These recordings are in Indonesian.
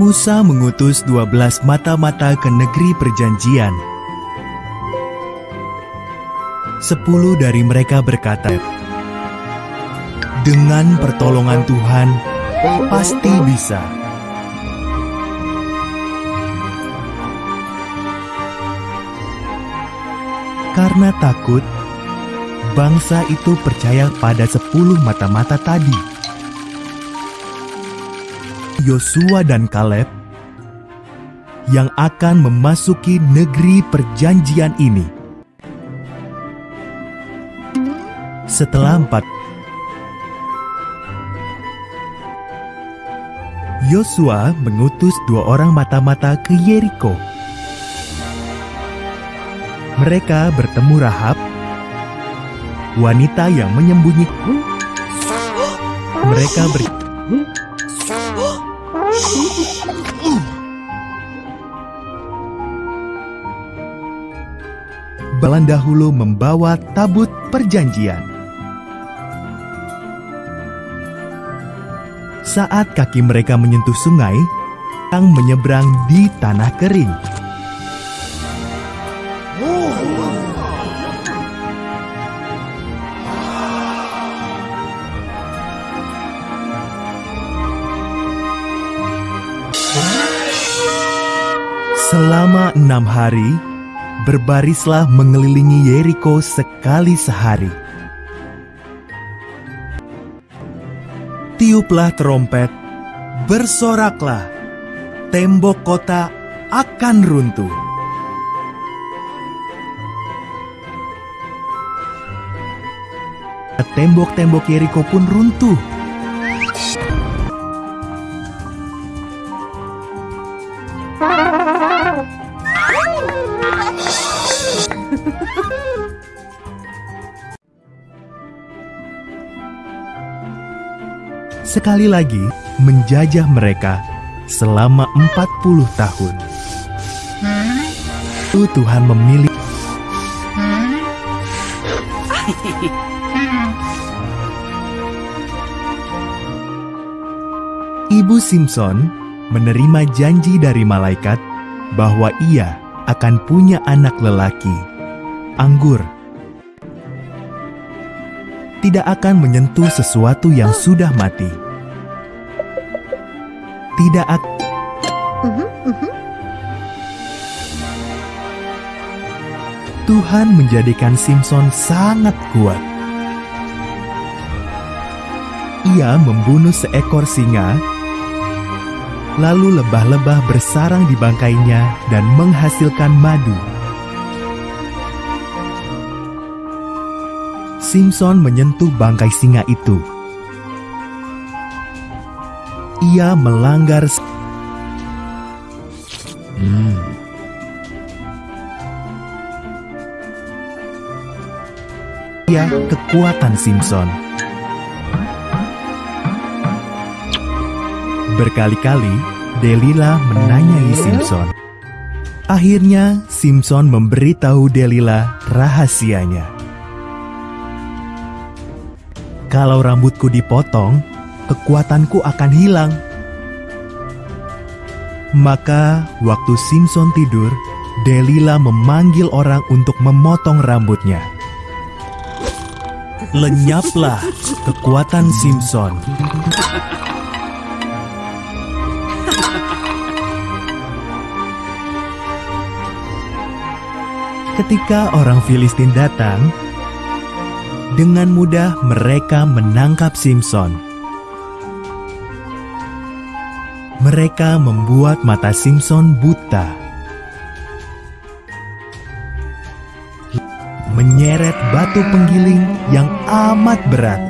Musa mengutus 12 mata-mata ke negeri perjanjian. Sepuluh dari mereka berkata, Dengan pertolongan Tuhan, pasti bisa. Karena takut, bangsa itu percaya pada sepuluh mata-mata tadi. Yosua dan Kaleb yang akan memasuki negeri perjanjian ini. Setelah empat Yosua mengutus dua orang mata-mata ke Yeriko. Mereka bertemu Rahab, wanita yang menyembunyikan. Mereka ber... Balan dahulu membawa tabut perjanjian. Saat kaki mereka menyentuh sungai, yang menyeberang di tanah kering. Selama enam hari, berbarislah mengelilingi Yeriko sekali sehari. Tiuplah terompet, bersoraklah, tembok kota akan runtuh. Tembok-tembok Yeriko pun runtuh. Sekali lagi menjajah mereka selama 40 tahun. Lalu Tuhan memilih Ibu Simpson menerima janji dari malaikat bahwa ia akan punya anak lelaki, anggur. Tidak akan menyentuh sesuatu yang sudah mati. Tidak akan Tuhan menjadikan Simpson sangat kuat. Ia membunuh seekor singa, lalu lebah-lebah bersarang di bangkainya dan menghasilkan madu. Simpson menyentuh bangkai singa itu. Ia melanggar. Hmm. Ia kekuatan Simpson. Berkali-kali, Delila menanyai Simpson. Akhirnya, Simpson memberitahu Delila rahasianya. Kalau rambutku dipotong, kekuatanku akan hilang. Maka, waktu Simpson tidur, Delila memanggil orang untuk memotong rambutnya. Lenyaplah kekuatan Simpson. Ketika orang Filistin datang, dengan mudah mereka menangkap Simpson. Mereka membuat mata Simpson buta. Menyeret batu penggiling yang amat berat.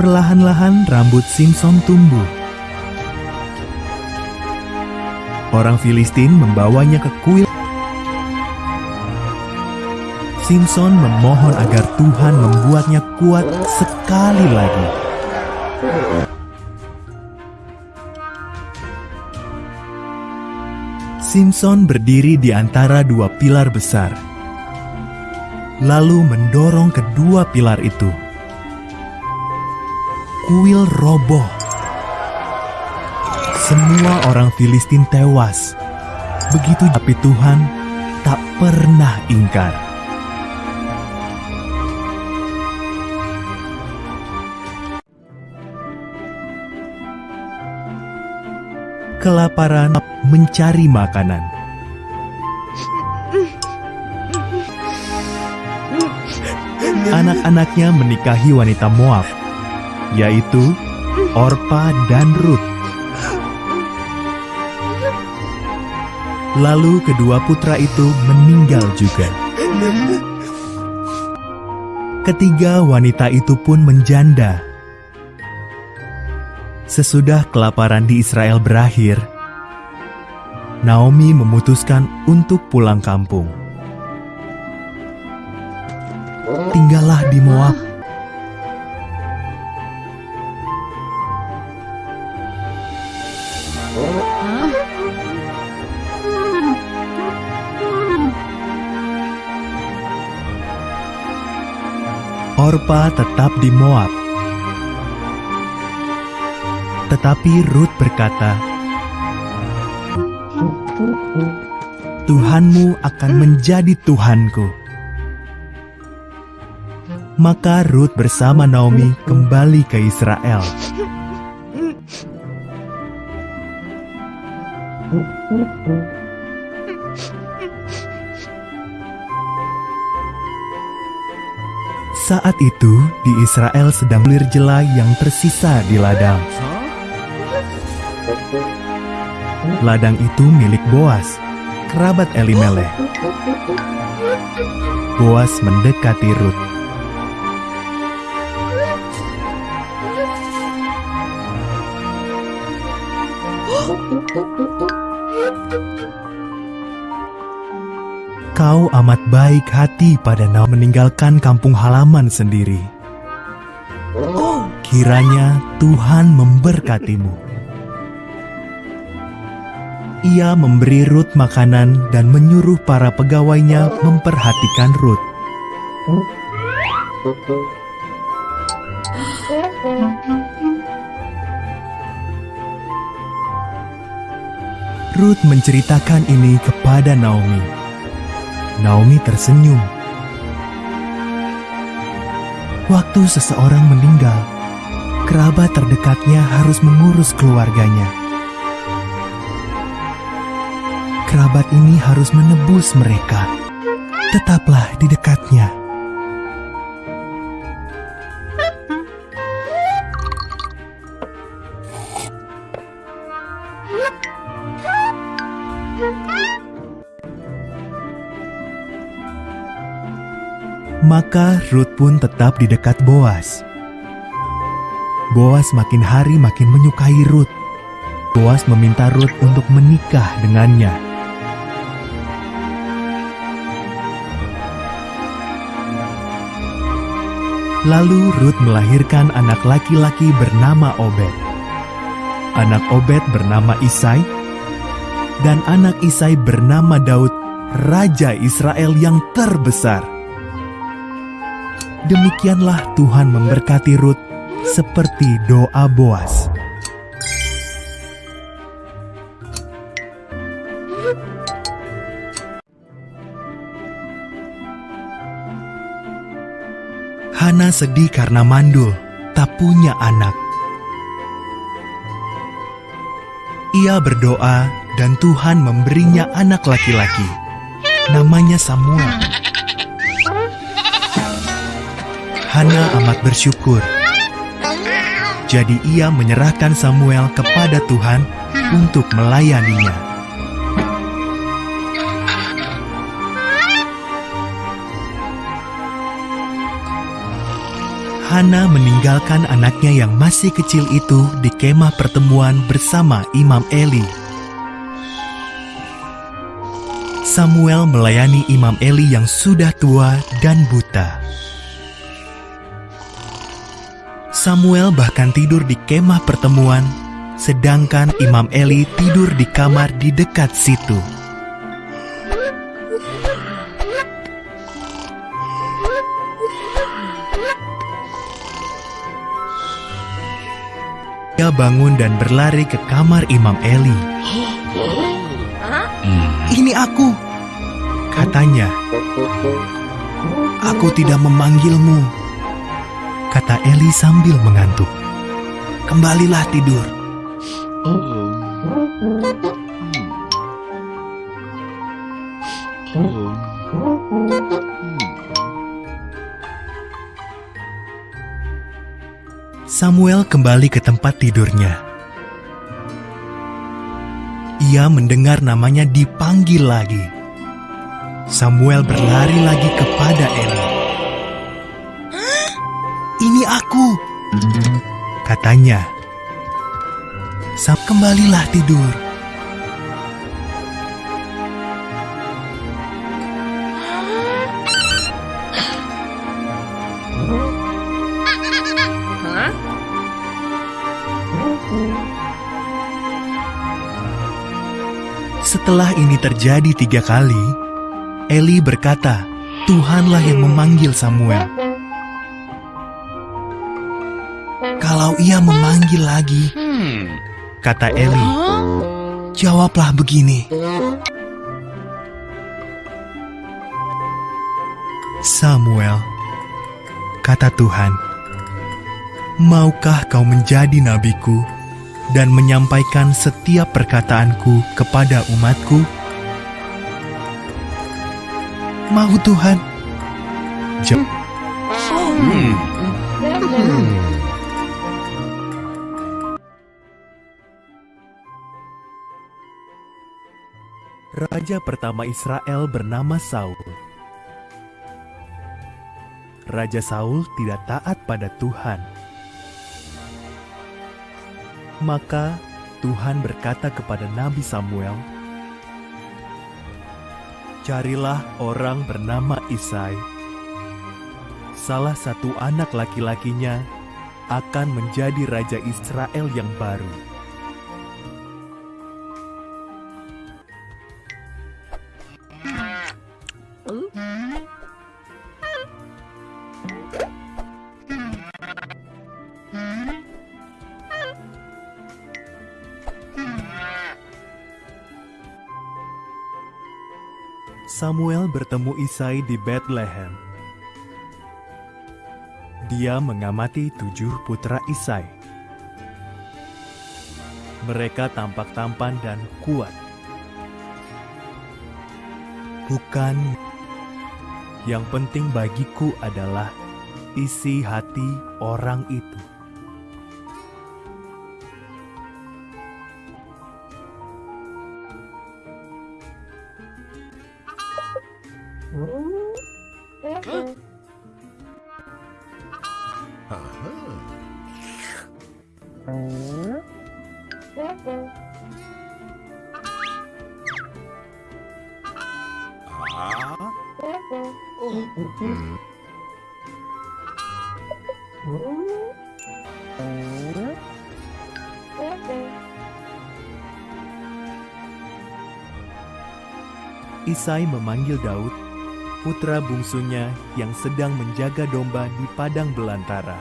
Perlahan-lahan rambut Simpson tumbuh. Orang Filistin membawanya ke kuil. Simpson memohon agar Tuhan membuatnya kuat sekali lagi. Simpson berdiri di antara dua pilar besar, lalu mendorong kedua pilar itu. kuil roboh. Semua orang Filistin tewas. Begitu tapi Tuhan tak pernah ingkar. Kelaparan mencari makanan. Anak-anaknya menikahi wanita Moab, yaitu Orpa dan Ruth. Lalu kedua putra itu meninggal juga. Ketiga wanita itu pun menjanda. Sesudah kelaparan di Israel berakhir, Naomi memutuskan untuk pulang kampung. Tinggallah di Moab. Orpa tetap di Moab. Tetapi Ruth berkata, Tuhanmu akan menjadi Tuhanku. Maka Ruth bersama Naomi kembali ke Israel. Saat itu di Israel sedang belir jela yang tersisa di ladang. Ladang itu milik Boas, kerabat Elimeleh. Boas mendekati Ruth. Kau amat baik hati pada Naomi meninggalkan kampung halaman sendiri. Kiranya Tuhan memberkatimu. Ia memberi Ruth makanan dan menyuruh para pegawainya memperhatikan Ruth. Ruth menceritakan ini kepada Naomi. Naomi tersenyum. Waktu seseorang meninggal, kerabat terdekatnya harus mengurus keluarganya. Kerabat ini harus menebus mereka. Tetaplah di dekatnya. Maka Ruth pun tetap di dekat Boas. Boas makin hari makin menyukai Ruth. Boas meminta Ruth untuk menikah dengannya. Lalu Ruth melahirkan anak laki-laki bernama Obed. Anak Obed bernama Isai, dan anak Isai bernama Daud, Raja Israel yang terbesar. Demikianlah Tuhan memberkati Ruth seperti doa Boas. Hana sedih karena mandul, tak punya anak. Ia berdoa dan Tuhan memberinya anak laki-laki. Namanya Samuel. Hana amat bersyukur. Jadi ia menyerahkan Samuel kepada Tuhan untuk melayaninya. Hana meninggalkan anaknya yang masih kecil itu di kemah pertemuan bersama Imam Eli. Samuel melayani Imam Eli yang sudah tua dan buta. Samuel bahkan tidur di kemah pertemuan, sedangkan Imam Eli tidur di kamar di dekat situ. Terbangun dan berlari ke kamar Imam Eli. Ini aku, katanya. Aku tidak memanggilmu, kata Eli sambil mengantuk. Kembalilah tidur. Samuel kembali ke tempat tidurnya. Ia mendengar namanya dipanggil lagi. Samuel berlari lagi kepada Eli. Ini aku, katanya. Sam kembalilah tidur. Setelah ini terjadi tiga kali, Eli berkata, Tuhanlah yang memanggil Samuel. Kalau ia memanggil lagi, kata Eli, jawablah begini. Samuel, kata Tuhan, maukah kau menjadi nabiku dan menyampaikan setiap perkataanku kepada umatku? Mau Tuhan? Jawab. Raja pertama Israel bernama Saul. Raja Saul tidak taat pada Tuhan. Maka Tuhan berkata kepada Nabi Samuel, "Carilah orang bernama Isai. Salah satu anak laki-lakinya akan menjadi raja Israel yang baru." Samuel bertemu Isai di Bethlehem. Dia mengamati tujuh putra Isai. Mereka tampak tampan dan kuat. Bukan yang penting bagiku adalah isi hati orang itu. Isai memanggil Daud, putra bungsunya yang sedang menjaga domba di padang belantara.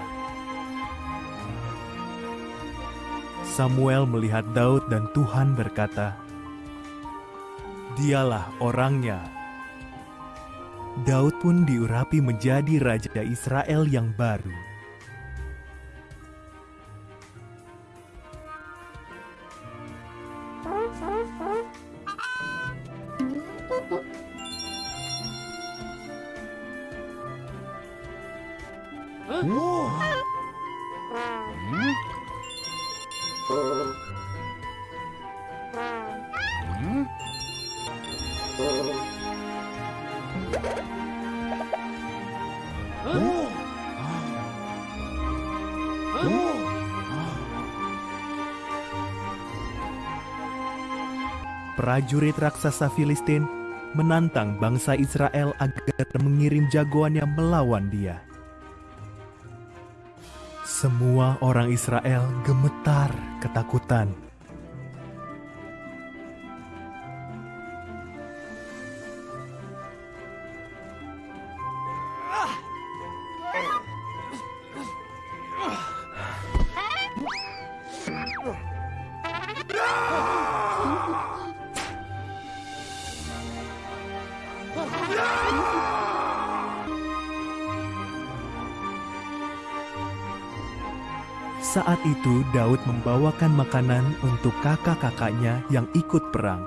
Samuel melihat Daud dan Tuhan berkata, "Dialah orangnya." Daud pun diurapi menjadi raja Israel yang baru. Prajurit raksasa Filistin menantang bangsa Israel agar mengirim jagoannya melawan dia. Semua orang Israel gemetar ketakutan. Itu Daud membawakan makanan untuk kakak-kakaknya yang ikut perang.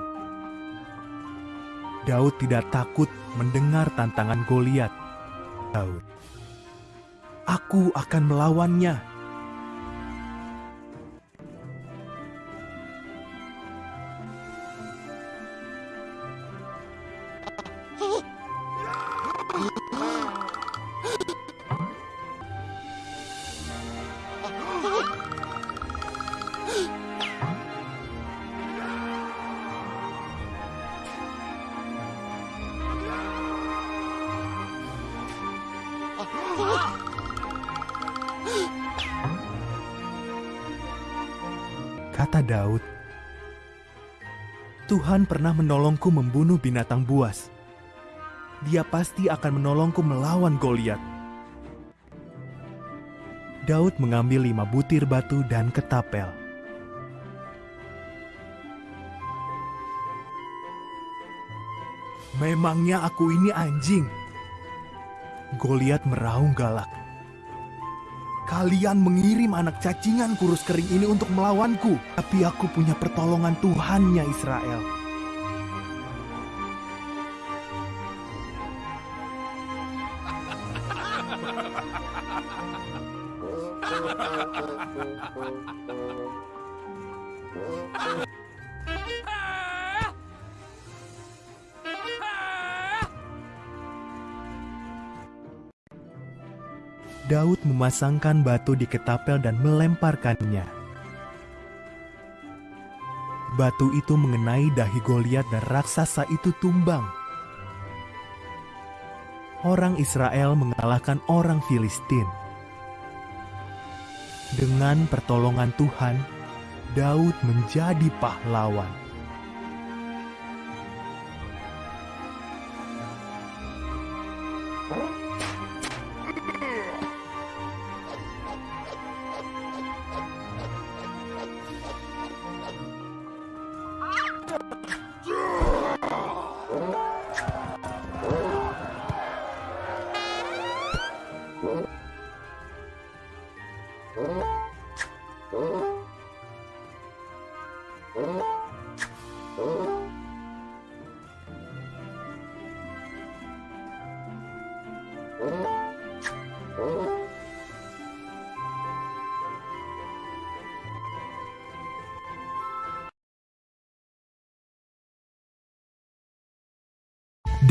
Daud tidak takut mendengar tantangan Goliat. Daud, aku akan melawannya. Kata Daud, Tuhan pernah menolongku membunuh binatang buas. Dia pasti akan menolongku melawan Goliat. Daud mengambil lima butir batu dan ketapel. Memangnya aku ini anjing? Goliat meraung galak. Kalian mengirim anak cacingan kurus kering ini untuk melawanku, tapi aku punya pertolongan Tuhannya Israel. Memasangkan batu di ketapel dan melemparkannya. Batu itu mengenai dahi Goliat dan raksasa itu tumbang. Orang Israel mengalahkan orang Filistin. Dengan pertolongan Tuhan, Daud menjadi pahlawan.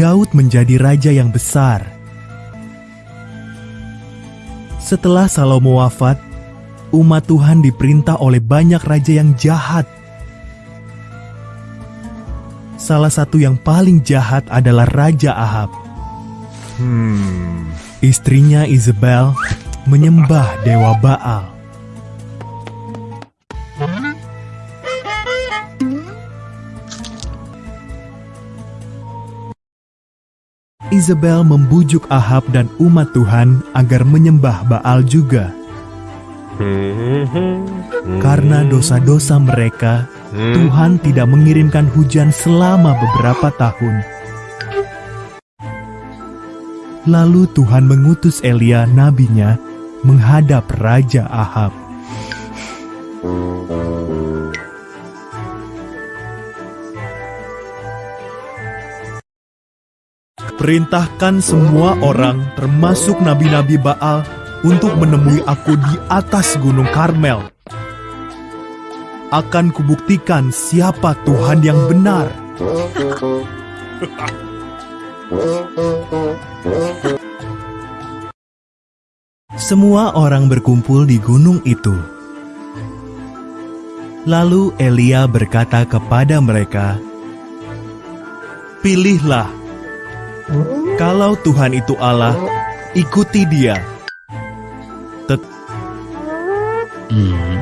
Daud menjadi raja yang besar. Setelah Salomo wafat, umat Tuhan diperintah oleh banyak raja yang jahat. Salah satu yang paling jahat adalah Raja Ahab. Hmm, istrinya Isabel menyembah dewa Baal. Isabel membujuk Ahab dan umat Tuhan agar menyembah Baal juga. Karena dosa-dosa mereka, Tuhan tidak mengirimkan hujan selama beberapa tahun. Lalu Tuhan mengutus Elia nabinya menghadap Raja Ahab. Perintahkan semua orang, termasuk nabi-nabi Baal, untuk menemui aku di atas Gunung Karmel. Akan kubuktikan siapa Tuhan yang benar. Semua orang berkumpul di gunung itu. Lalu Elia berkata kepada mereka, "Pilihlah kalau Tuhan itu Allah, ikuti Dia. Tet hmm.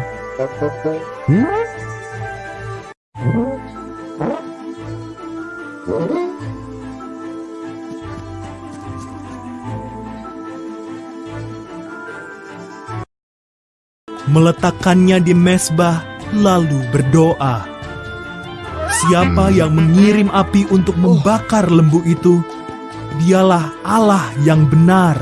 Meletakkannya di mesbah, lalu berdoa. Siapa yang mengirim api untuk membakar lembu itu, dialah Allah yang benar.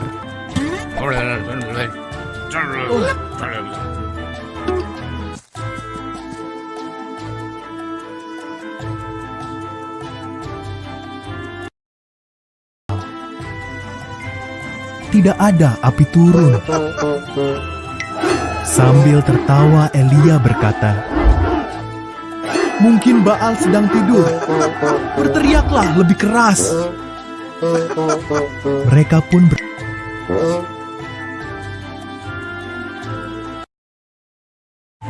Tidak ada api turun. Sambil tertawa Elia berkata, Mungkin Baal sedang tidur. Berteriaklah lebih keras. Mereka pun ber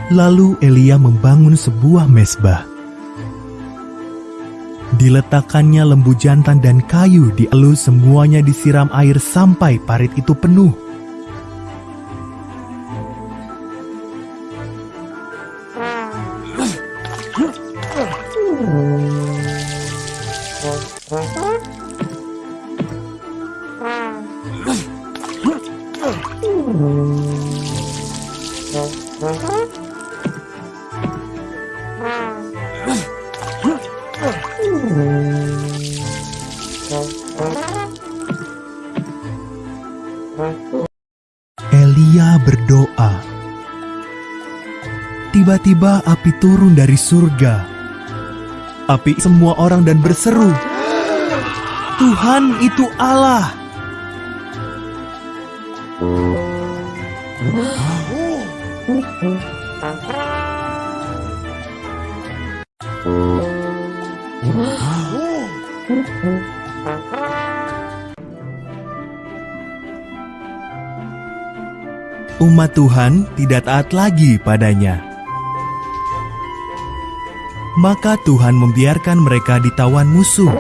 Lalu Elia membangun sebuah mesbah. Diletakkannya lembu jantan dan kayu dielus semuanya disiram air sampai parit itu penuh. Api turun dari surga. Api semua orang dan berseru, Tuhan itu Allah. Umat Tuhan tidak taat lagi padanya. Maka Tuhan membiarkan mereka ditawan musuh.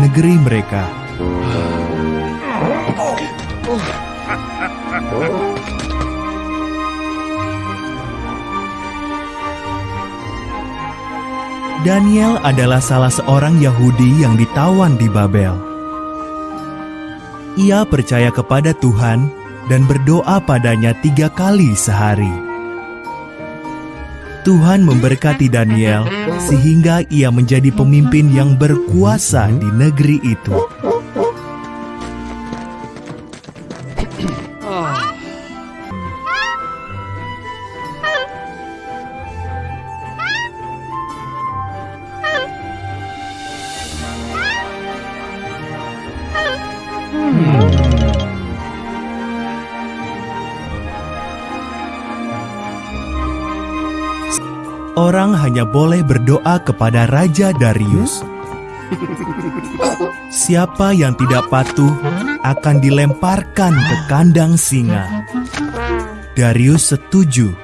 Negeri mereka. Daniel adalah salah seorang Yahudi yang ditawan di Babel. Ia percaya kepada Tuhan dan berdoa padanya tiga kali sehari. Tuhan memberkati Daniel sehingga ia menjadi pemimpin yang berkuasa di negeri itu. Hanya boleh berdoa kepada Raja Darius. Siapa yang tidak patuh akan dilemparkan ke kandang singa. Darius setuju.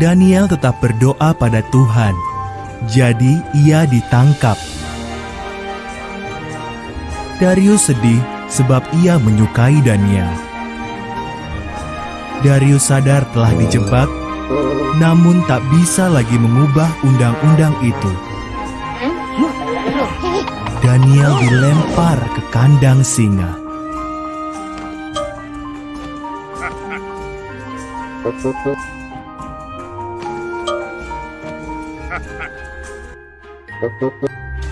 Daniel tetap berdoa pada Tuhan, jadi ia ditangkap. Darius sedih sebab ia menyukai Daniel. Darius sadar telah dijebak, namun tak bisa lagi mengubah undang-undang itu. Daniel dilempar ke kandang singa.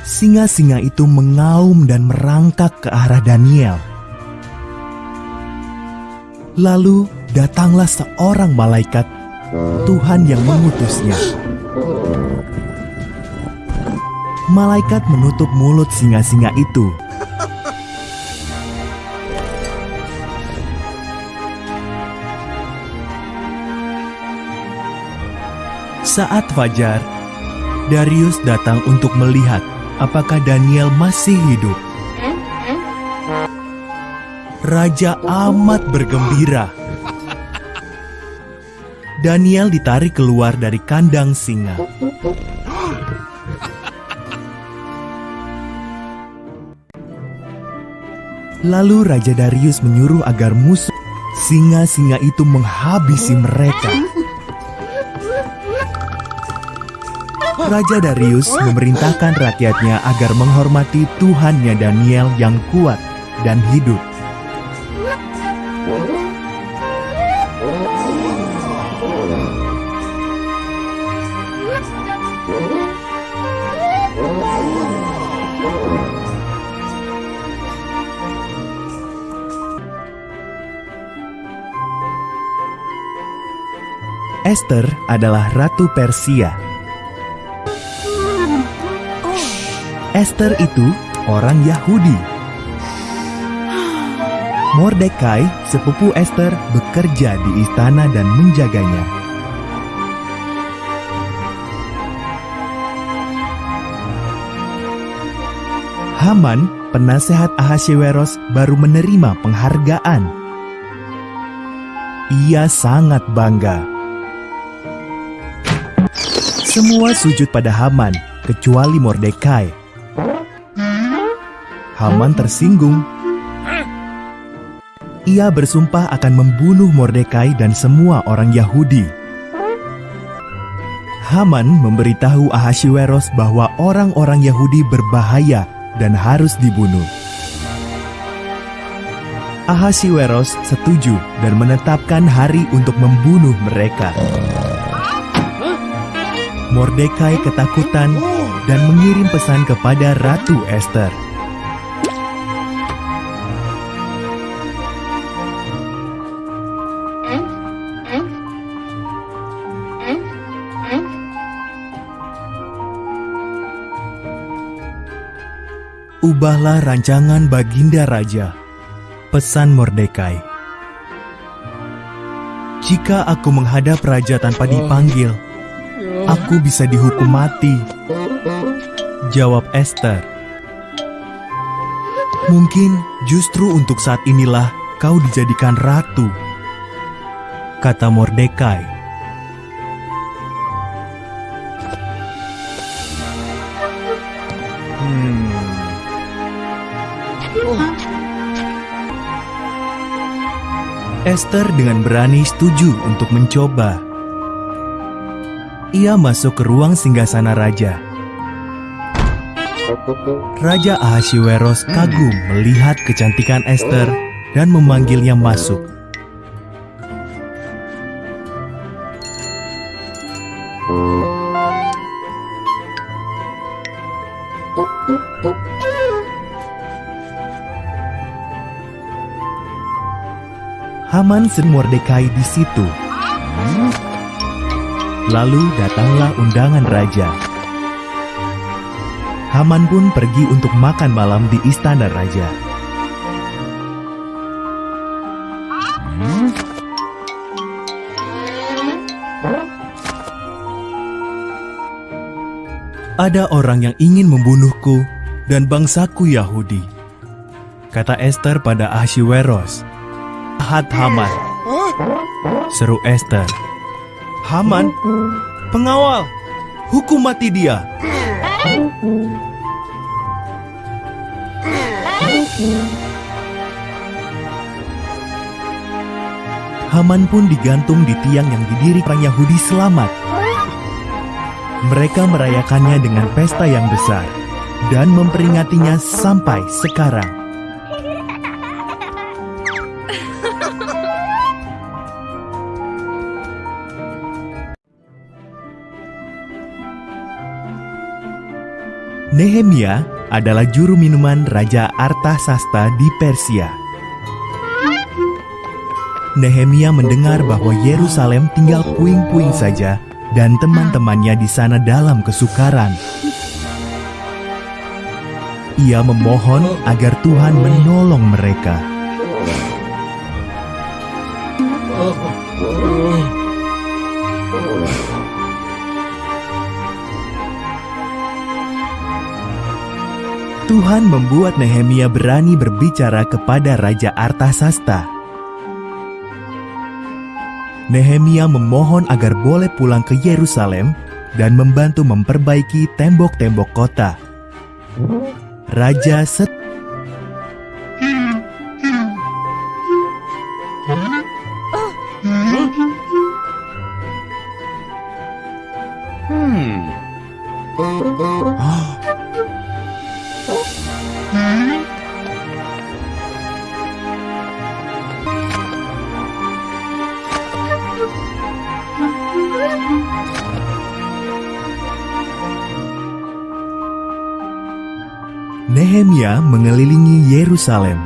Singa-singa itu mengaum dan merangkak ke arah Daniel. Lalu datanglah seorang malaikat Tuhan yang mengutusnya. Malaikat menutup mulut singa-singa itu. Saat fajar, Darius datang untuk melihat apakah Daniel masih hidup. Raja amat bergembira. Daniel ditarik keluar dari kandang singa. Lalu Raja Darius menyuruh agar musuh singa-singa itu menghabisi mereka. Raja Darius memerintahkan rakyatnya agar menghormati Tuhannya Daniel yang kuat dan hidup. Esther adalah ratu Persia Esther itu orang Yahudi. Mordekai, sepupu Esther, bekerja di istana dan menjaganya. Haman, penasehat Ahasyeweros, baru menerima penghargaan. Ia sangat bangga. Semua sujud pada Haman, kecuali Mordekai. Haman tersinggung. Ia bersumpah akan membunuh Mordekai dan semua orang Yahudi. Haman memberitahu Ahasyeweros bahwa orang-orang Yahudi berbahaya dan harus dibunuh. Ahasiweros setuju dan menetapkan hari untuk membunuh mereka. Mordekai ketakutan dan mengirim pesan kepada Ratu Esther. Ubahlah rancangan Baginda Raja. Pesan Mordekai. Jika aku menghadap raja tanpa dipanggil, aku bisa dihukum mati. Jawab Esther. Mungkin justru untuk saat inilah kau dijadikan ratu. Kata Mordekai. Esther dengan berani setuju untuk mencoba. Ia masuk ke ruang singgasana raja. Raja Ahasiweros kagum melihat kecantikan Esther dan memanggilnya masuk. Haman dan Mordekai di situ. Lalu datanglah undangan raja. Haman pun pergi untuk makan malam di istana raja. Ada orang yang ingin membunuhku dan bangsaku Yahudi. Kata Esther pada Ahasiweros. Jahat Haman. Seru Esther. Haman, pengawal, hukum mati dia. Haman pun digantung di tiang yang didiri orang Yahudi selamat. Mereka merayakannya dengan pesta yang besar dan memperingatinya sampai sekarang. Nehemia adalah juru minuman Raja Artasasta di Persia. Nehemia mendengar bahwa Yerusalem tinggal puing-puing saja dan teman-temannya di sana dalam kesukaran. Ia memohon agar Tuhan menolong mereka. Tuhan membuat Nehemia berani berbicara kepada Raja Artasasta. Nehemia memohon agar boleh pulang ke Yerusalem dan membantu memperbaiki tembok-tembok kota. Raja set Yerusalem.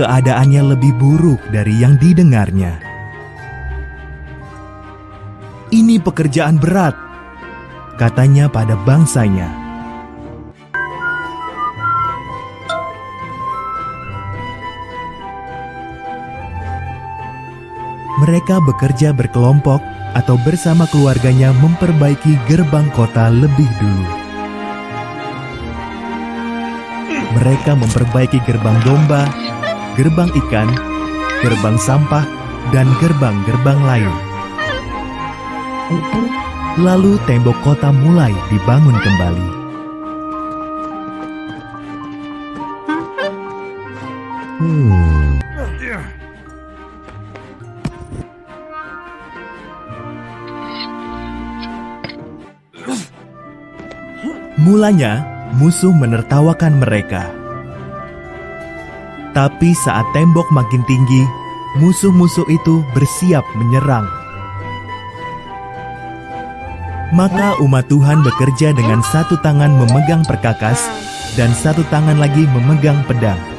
Keadaannya lebih buruk dari yang didengarnya. Ini pekerjaan berat, katanya pada bangsanya. Mereka bekerja berkelompok atau bersama keluarganya memperbaiki gerbang kota lebih dulu. Mereka memperbaiki gerbang domba, gerbang ikan, gerbang sampah, dan gerbang-gerbang lain. Lalu tembok kota mulai dibangun kembali. Mulanya, musuh menertawakan mereka. Tapi saat tembok makin tinggi, musuh-musuh itu bersiap menyerang. Maka umat Tuhan bekerja dengan satu tangan memegang perkakas dan satu tangan lagi memegang pedang.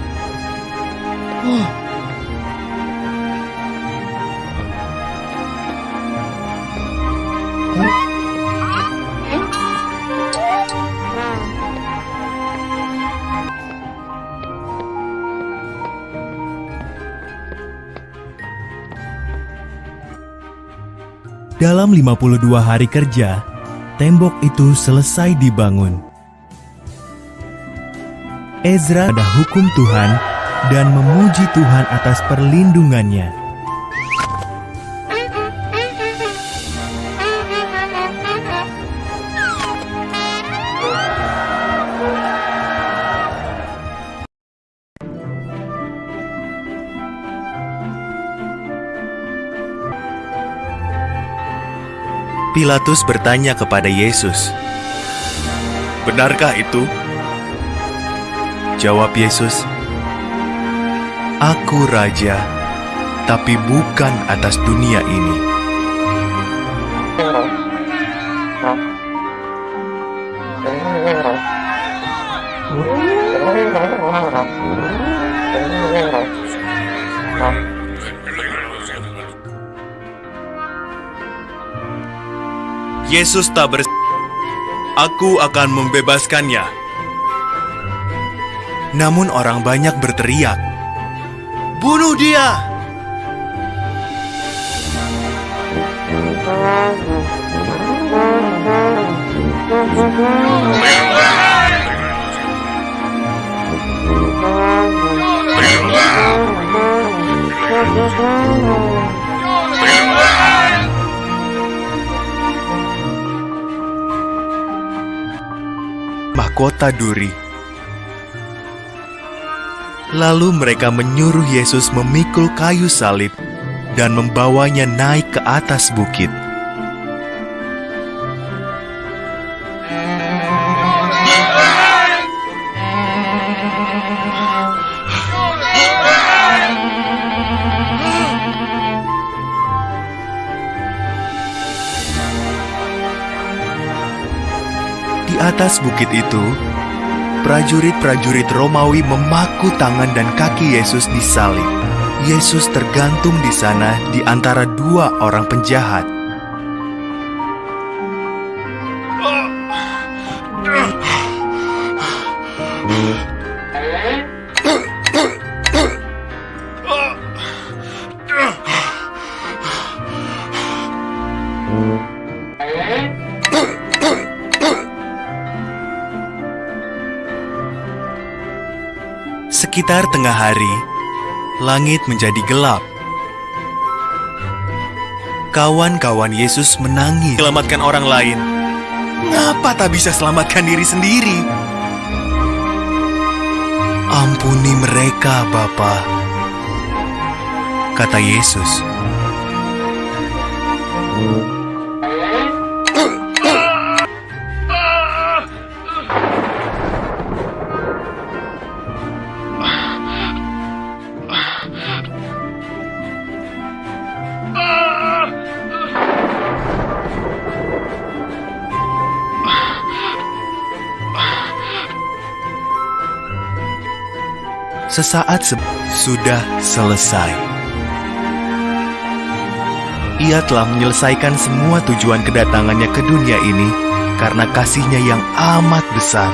Dalam 52 hari kerja, tembok itu selesai dibangun. Ezra ada hukum Tuhan dan memuji Tuhan atas perlindungannya. Pilatus bertanya kepada Yesus, "Benarkah itu?" Jawab Yesus, "Aku raja, tapi bukan atas dunia ini." Yesus tak bers... Aku akan membebaskannya. Namun orang banyak berteriak, Bunuh dia! Mahkota duri. Lalu mereka menyuruh Yesus memikul kayu salib dan membawanya naik ke atas bukit. Atas bukit itu, prajurit-prajurit Romawi memaku tangan dan kaki Yesus di salib. Yesus tergantung di sana di antara dua orang penjahat. Tengah hari, langit menjadi gelap. Kawan-kawan Yesus menangis selamatkan orang lain. Ngapa tak bisa selamatkan diri sendiri? Ampuni mereka, Bapa, kata Yesus. Sesaat se sudah selesai. Ia telah menyelesaikan semua tujuan kedatangannya ke dunia ini karena kasihnya yang amat besar.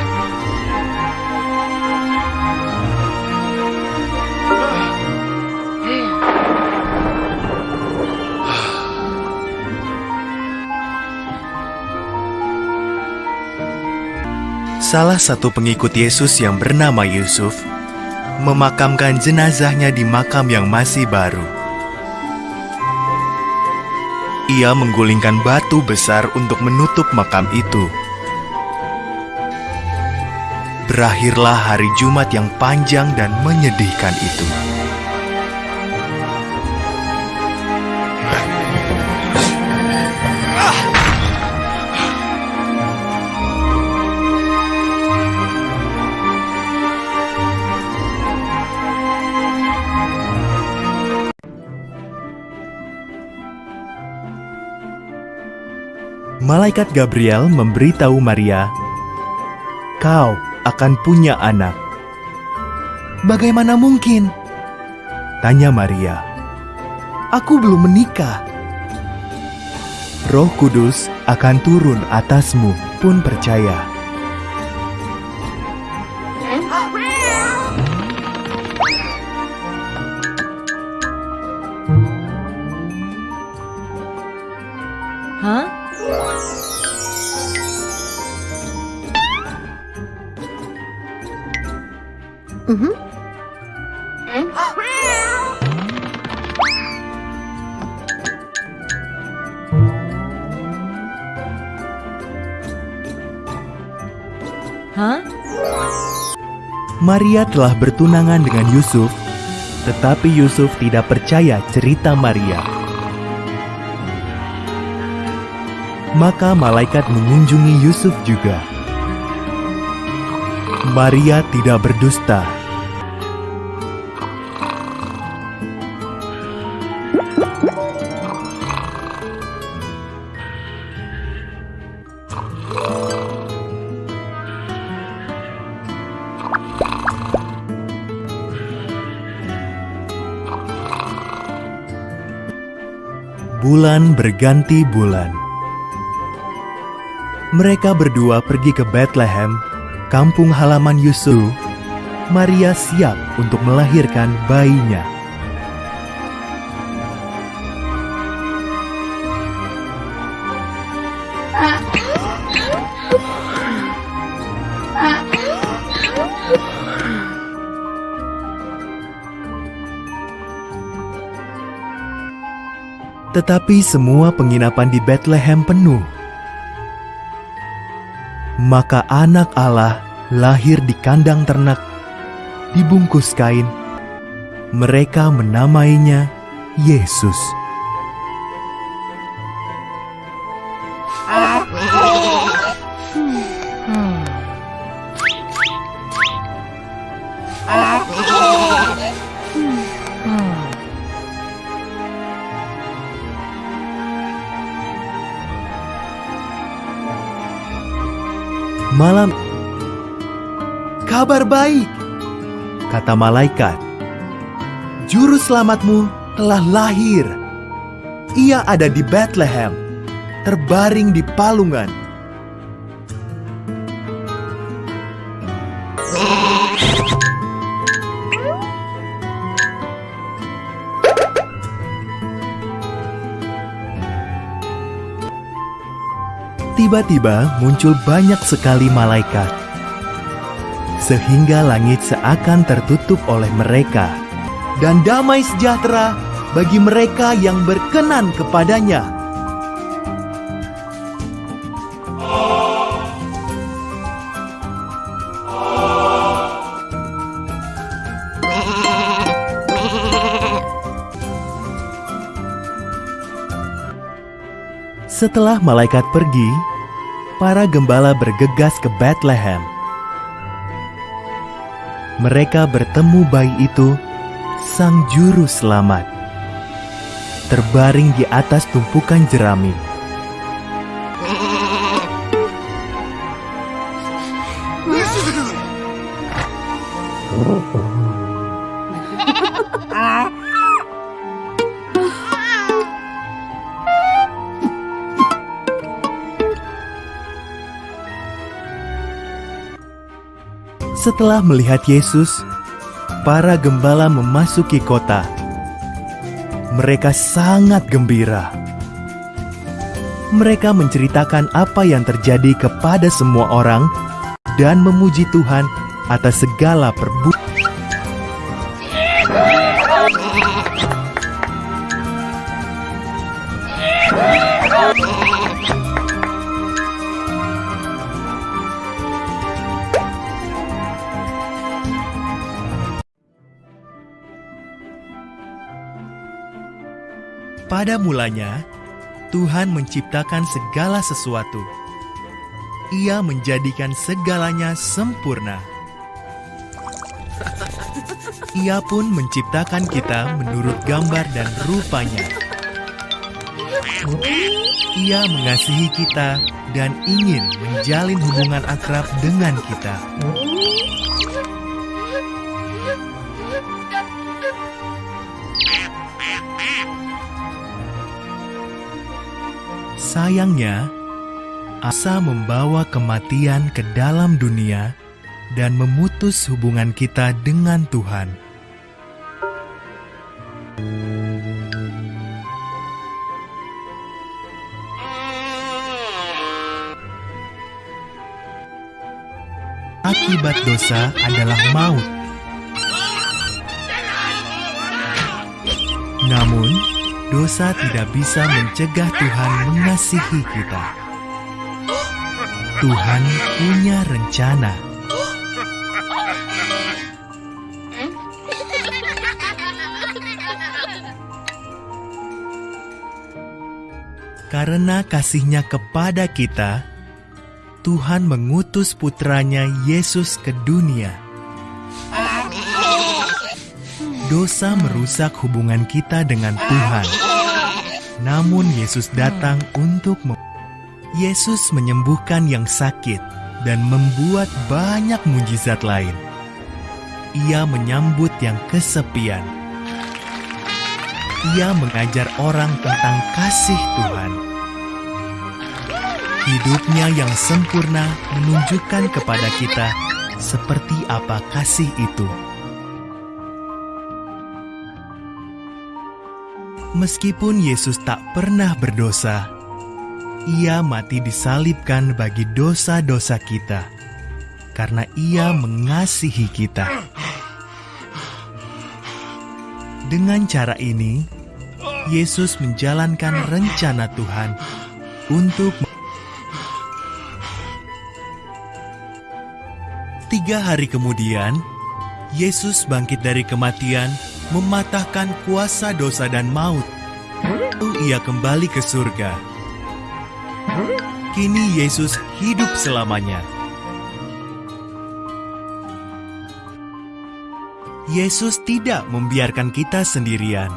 Salah satu pengikut Yesus yang bernama Yusuf memakamkan jenazahnya di makam yang masih baru. Ia menggulingkan batu besar untuk menutup makam itu. Berakhirlah hari Jumat yang panjang dan menyedihkan itu. Malaikat Gabriel memberitahu Maria, "Kau akan punya anak." "Bagaimana mungkin?" tanya Maria. "Aku belum menikah." Roh Kudus akan turun atasmu, pun percaya. Maria telah bertunangan dengan Yusuf, tetapi Yusuf tidak percaya cerita Maria. Maka malaikat mengunjungi Yusuf juga. Maria tidak berdusta. Bulan berganti bulan. Mereka berdua pergi ke Bethlehem, kampung halaman Yusuf. Maria siap untuk melahirkan bayinya. Tetapi semua penginapan di Bethlehem penuh. Maka anak Allah lahir di kandang ternak, dibungkus kain. Mereka menamainya Yesus. Malam Kabar baik, kata malaikat. Juru selamatmu telah lahir. Ia ada di Bethlehem, terbaring di palungan. Tiba-tiba muncul banyak sekali malaikat, sehingga langit seakan tertutup oleh mereka, dan damai sejahtera bagi mereka yang berkenan kepadanya. Setelah malaikat pergi, para gembala bergegas ke Bethlehem. Mereka bertemu bayi itu, sang juru selamat, terbaring di atas tumpukan jerami. Setelah melihat Yesus, para gembala memasuki kota. Mereka sangat gembira. Mereka menceritakan apa yang terjadi kepada semua orang dan memuji Tuhan atas segala perbuatan. Mulanya, Tuhan menciptakan segala sesuatu. Ia menjadikan segalanya sempurna. Ia pun menciptakan kita menurut gambar dan rupanya. Ia mengasihi kita dan ingin menjalin hubungan akrab dengan kita. Sayangnya, asa membawa kematian ke dalam dunia dan memutus hubungan kita dengan Tuhan. Akibat dosa adalah maut. Dosa tidak bisa mencegah Tuhan mengasihi kita. Tuhan punya rencana. Karena kasihnya kepada kita, Tuhan mengutus putranya Yesus ke dunia. Dosa merusak hubungan kita dengan Tuhan. Namun Yesus datang untuk mem Yesus menyembuhkan yang sakit dan membuat banyak mujizat lain. Ia menyambut yang kesepian. Ia mengajar orang tentang kasih Tuhan. Hidupnya yang sempurna menunjukkan kepada kita seperti apa kasih itu. Meskipun Yesus tak pernah berdosa, ia mati disalibkan bagi dosa-dosa kita, karena ia mengasihi kita. Dengan cara ini, Yesus menjalankan rencana Tuhan untuk Tiga hari kemudian, Yesus bangkit dari kematian, mematahkan kuasa dosa dan maut. Lalu ia kembali ke surga. Kini Yesus hidup selamanya. Yesus tidak membiarkan kita sendirian.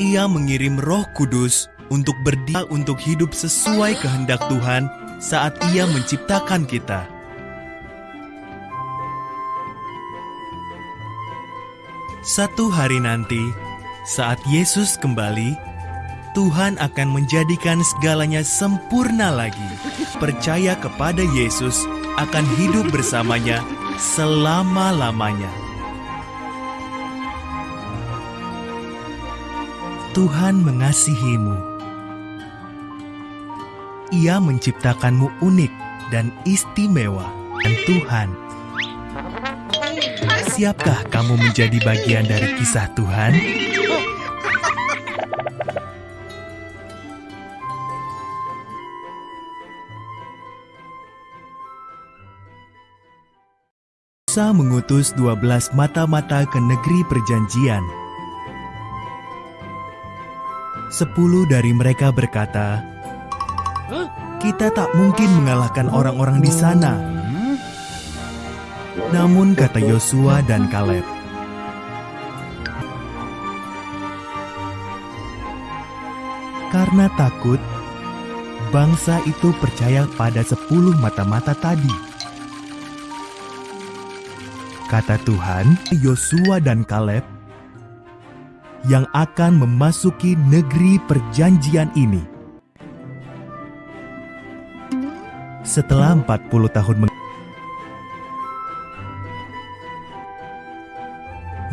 Ia mengirim Roh Kudus untuk berdia untuk hidup sesuai kehendak Tuhan saat Ia menciptakan kita. Satu hari nanti, saat Yesus kembali, Tuhan akan menjadikan segalanya sempurna lagi. Percaya kepada Yesus akan hidup bersamanya selama-lamanya. Tuhan mengasihimu. Ia menciptakanmu unik dan istimewa, dan Tuhan Siapkah kamu menjadi bagian dari kisah Tuhan? Musa mengutus 12 mata-mata ke negeri perjanjian. Sepuluh dari mereka berkata, Kita tak mungkin mengalahkan orang-orang di sana. Namun kata Yosua dan Kaleb, Karena takut, bangsa itu percaya pada sepuluh mata-mata tadi. Kata Tuhan, Yosua dan Kaleb yang akan memasuki negeri perjanjian ini. Setelah 40 tahun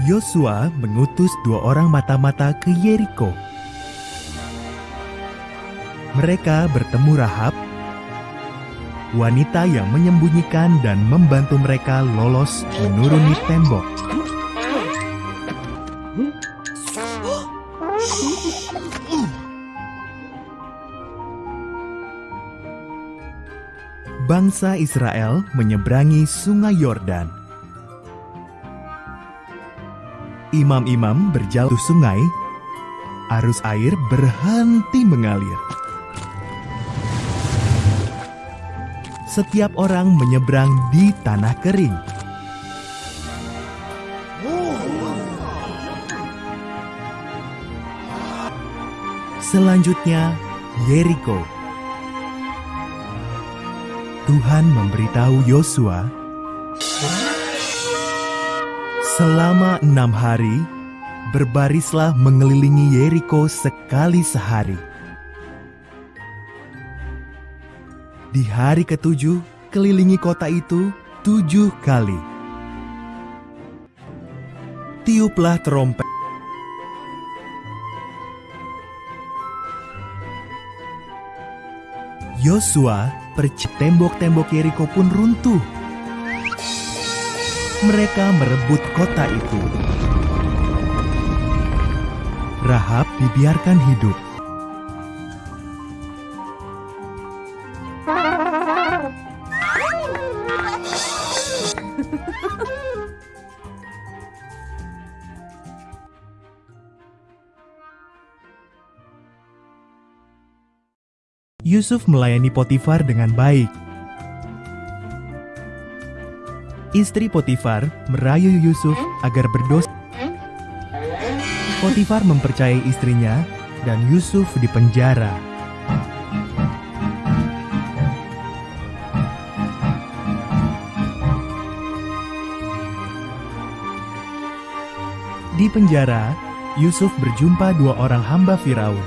Yosua mengutus dua orang mata-mata ke Yeriko. Mereka bertemu Rahab, wanita yang menyembunyikan dan membantu mereka lolos menuruni tembok. Bangsa Israel menyeberangi Sungai Yordan. Imam-imam berjalan ke sungai, arus air berhenti mengalir. Setiap orang menyeberang di tanah kering. Selanjutnya, Yeriko. Tuhan memberitahu Yosua, selama enam hari, berbarislah mengelilingi Yeriko sekali sehari. Di hari ketujuh, kelilingi kota itu tujuh kali. Tiuplah terompet. Yosua percik tembok-tembok Yeriko pun runtuh. Mereka merebut kota itu. Rahab dibiarkan hidup. Yusuf melayani Potifar dengan baik. Istri Potifar merayu Yusuf agar berdosa. Potifar mempercayai istrinya dan Yusuf dipenjara. Di penjara, Yusuf berjumpa dua orang hamba Firaun.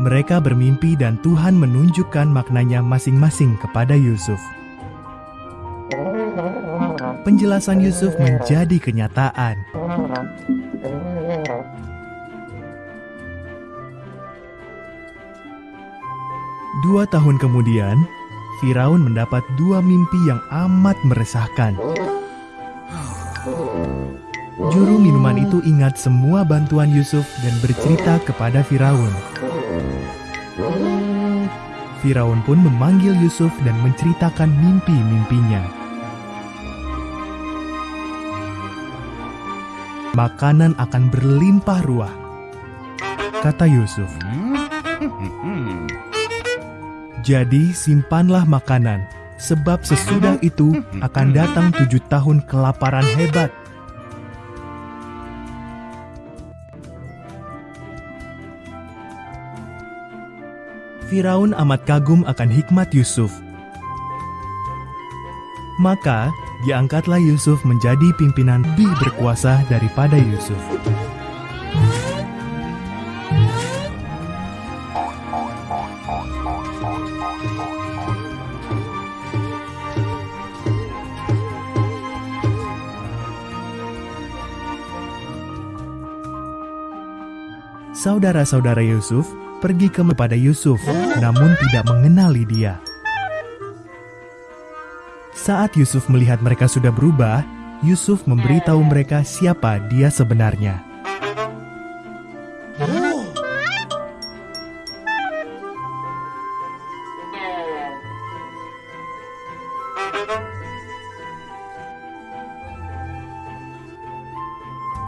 Mereka bermimpi dan Tuhan menunjukkan maknanya masing-masing kepada Yusuf. Penjelasan Yusuf menjadi kenyataan. Dua tahun kemudian, Firaun mendapat dua mimpi yang amat meresahkan. Juru minuman itu ingat semua bantuan Yusuf dan bercerita kepada Firaun. Firaun pun memanggil Yusuf dan menceritakan mimpi-mimpinya. Makanan akan berlimpah ruah, kata Yusuf. Jadi simpanlah makanan, sebab sesudah itu akan datang tujuh tahun kelaparan hebat. Firaun amat kagum akan hikmat Yusuf. Maka diangkatlah Yusuf menjadi pimpinan lebih berkuasa daripada Yusuf. Saudara-saudara Yusuf pergi kepada Yusuf, namun tidak mengenali dia. Saat Yusuf melihat mereka sudah berubah, Yusuf memberitahu mereka siapa dia sebenarnya.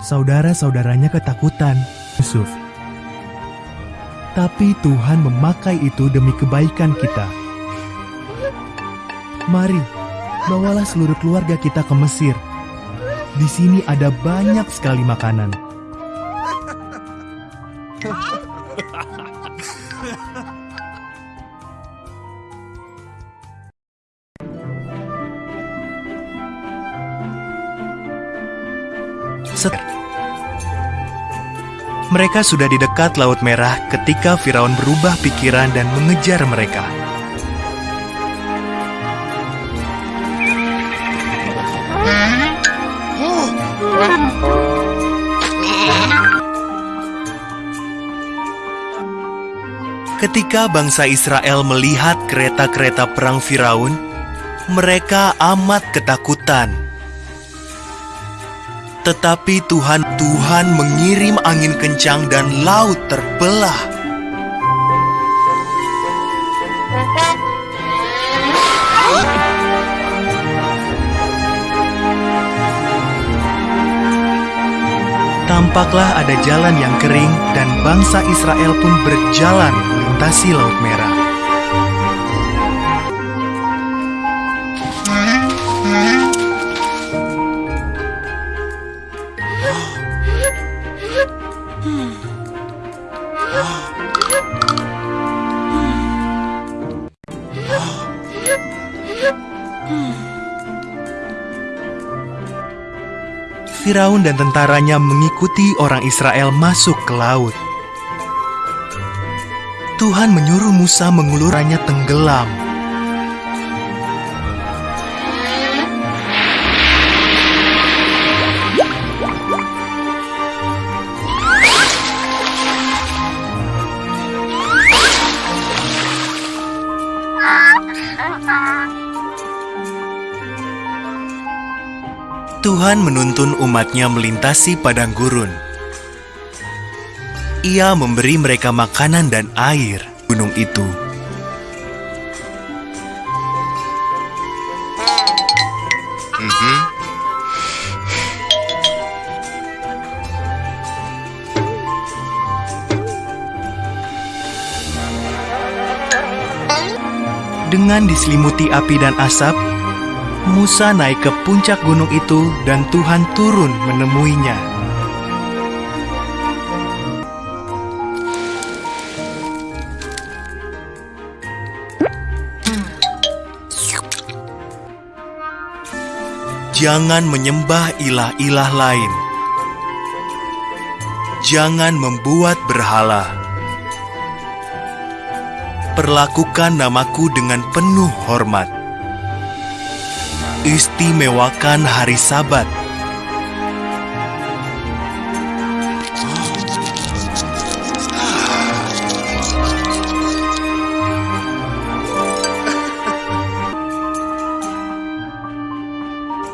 Saudara-saudaranya ketakutan. Yusuf tapi Tuhan memakai itu demi kebaikan kita. Mari, bawalah seluruh keluarga kita ke Mesir. Di sini ada banyak sekali makanan. Set mereka sudah di dekat Laut Merah ketika Firaun berubah pikiran dan mengejar mereka. Ketika bangsa Israel melihat kereta-kereta perang Firaun, mereka amat ketakutan. Tetapi Tuhan Tuhan mengirim angin kencang dan laut terbelah. Tampaklah ada jalan yang kering dan bangsa Israel pun berjalan melintasi Laut Merah. Firaun dan tentaranya mengikuti orang Israel masuk ke laut. Tuhan menyuruh Musa mengulurannya tenggelam. Tuhan menuntun umatnya melintasi padang gurun. Ia memberi mereka makanan dan air gunung itu. Dengan diselimuti api dan asap, Musa naik ke puncak gunung itu dan Tuhan turun menemuinya. Jangan menyembah ilah-ilah lain. Jangan membuat berhala. Perlakukan namaku dengan penuh hormat istimewakan hari Sabat.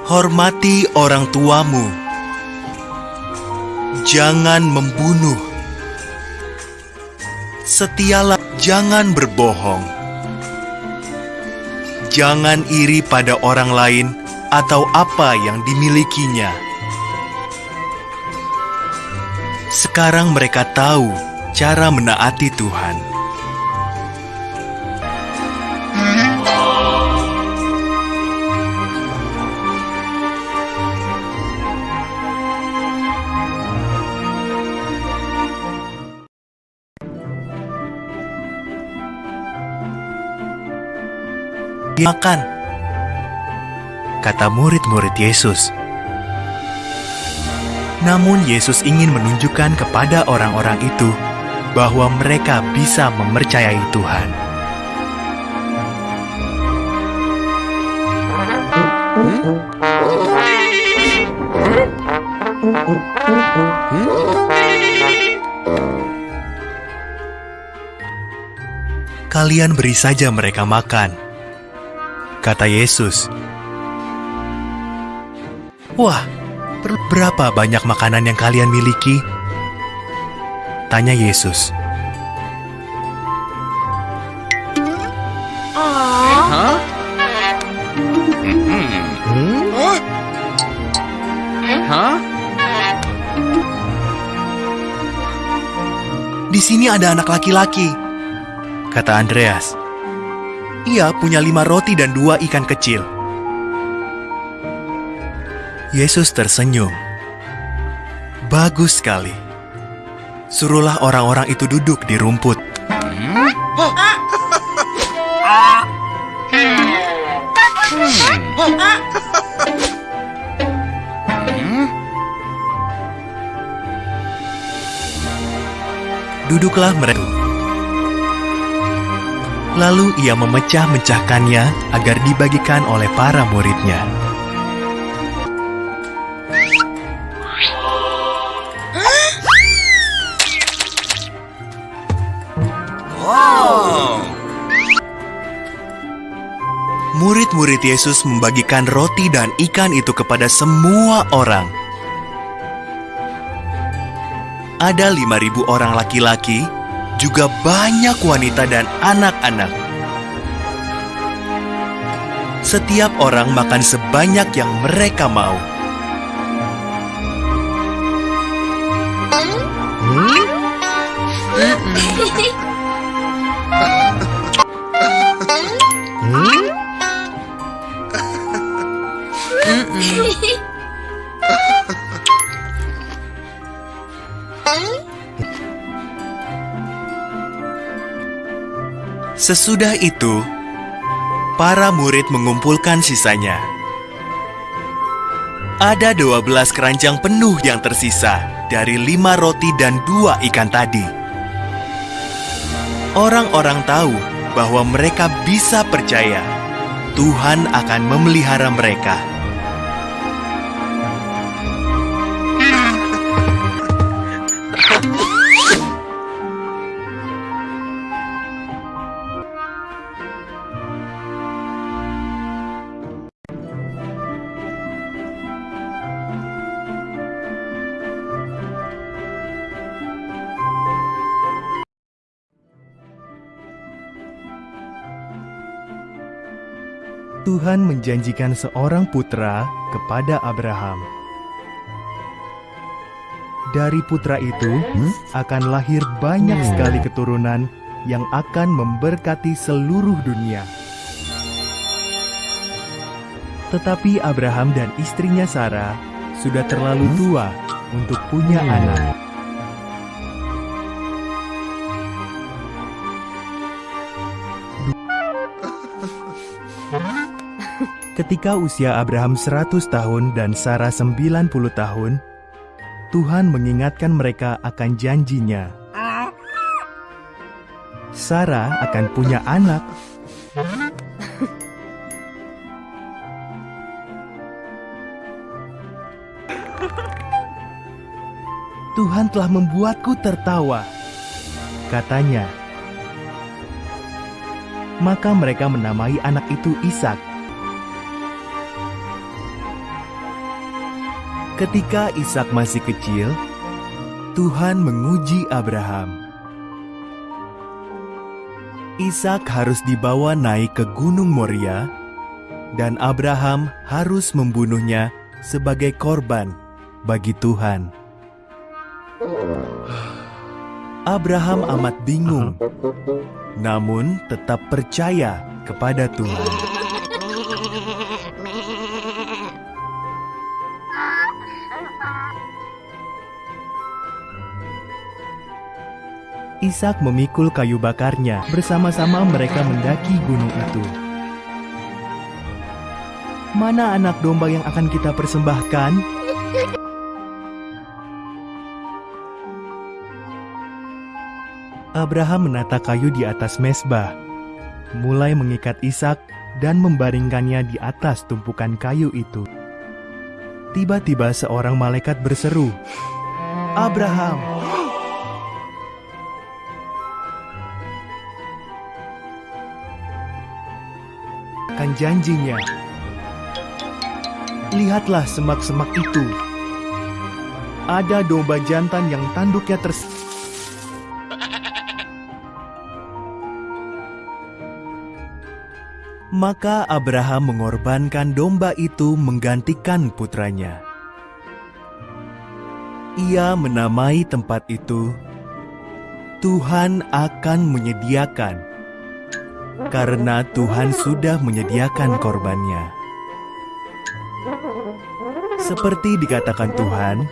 Hormati orang tuamu. Jangan membunuh. Setialah, jangan berbohong jangan iri pada orang lain atau apa yang dimilikinya. Sekarang mereka tahu cara menaati Tuhan. Makan, kata murid-murid Yesus. Namun Yesus ingin menunjukkan kepada orang-orang itu bahwa mereka bisa mempercayai Tuhan. Kalian beri saja mereka makan, kata Yesus. Wah, berapa banyak makanan yang kalian miliki? Tanya Yesus. Hah? Hah? Di sini ada anak laki-laki, kata Andreas. Ia punya lima roti dan dua ikan kecil. Yesus tersenyum. Bagus sekali. Suruhlah orang-orang itu duduk di rumput. Duduklah mereka. Lalu ia memecah-mecahkannya agar dibagikan oleh para muridnya. Murid-murid Yesus membagikan roti dan ikan itu kepada semua orang. Ada 5.000 orang laki-laki juga banyak wanita dan anak-anak. Setiap orang makan sebanyak yang mereka mau. Sesudah itu, para murid mengumpulkan sisanya. Ada dua belas keranjang penuh yang tersisa dari lima roti dan dua ikan tadi. Orang-orang tahu bahwa mereka bisa percaya Tuhan akan memelihara mereka. Tuhan menjanjikan seorang putra kepada Abraham. Dari putra itu akan lahir banyak sekali keturunan yang akan memberkati seluruh dunia. Tetapi Abraham dan istrinya Sarah sudah terlalu tua untuk punya anak. Ketika usia Abraham 100 tahun dan Sarah 90 tahun, Tuhan mengingatkan mereka akan janjinya. Sarah akan punya anak. Tuhan telah membuatku tertawa, katanya. Maka mereka menamai anak itu Ishak. Ketika Ishak masih kecil, Tuhan menguji Abraham. Ishak harus dibawa naik ke Gunung Moria, dan Abraham harus membunuhnya sebagai korban bagi Tuhan. Abraham amat bingung, namun tetap percaya kepada Tuhan. Ishak memikul kayu bakarnya. Bersama-sama mereka mendaki gunung itu. Mana anak domba yang akan kita persembahkan? Abraham menata kayu di atas mesbah, mulai mengikat Ishak dan membaringkannya di atas tumpukan kayu itu. Tiba-tiba seorang malaikat berseru, "Abraham!" Kan janjinya. Lihatlah semak-semak itu. Ada domba jantan yang tanduknya ters... Maka Abraham mengorbankan domba itu menggantikan putranya. Ia menamai tempat itu Tuhan akan menyediakan karena Tuhan sudah menyediakan korbannya. Seperti dikatakan Tuhan,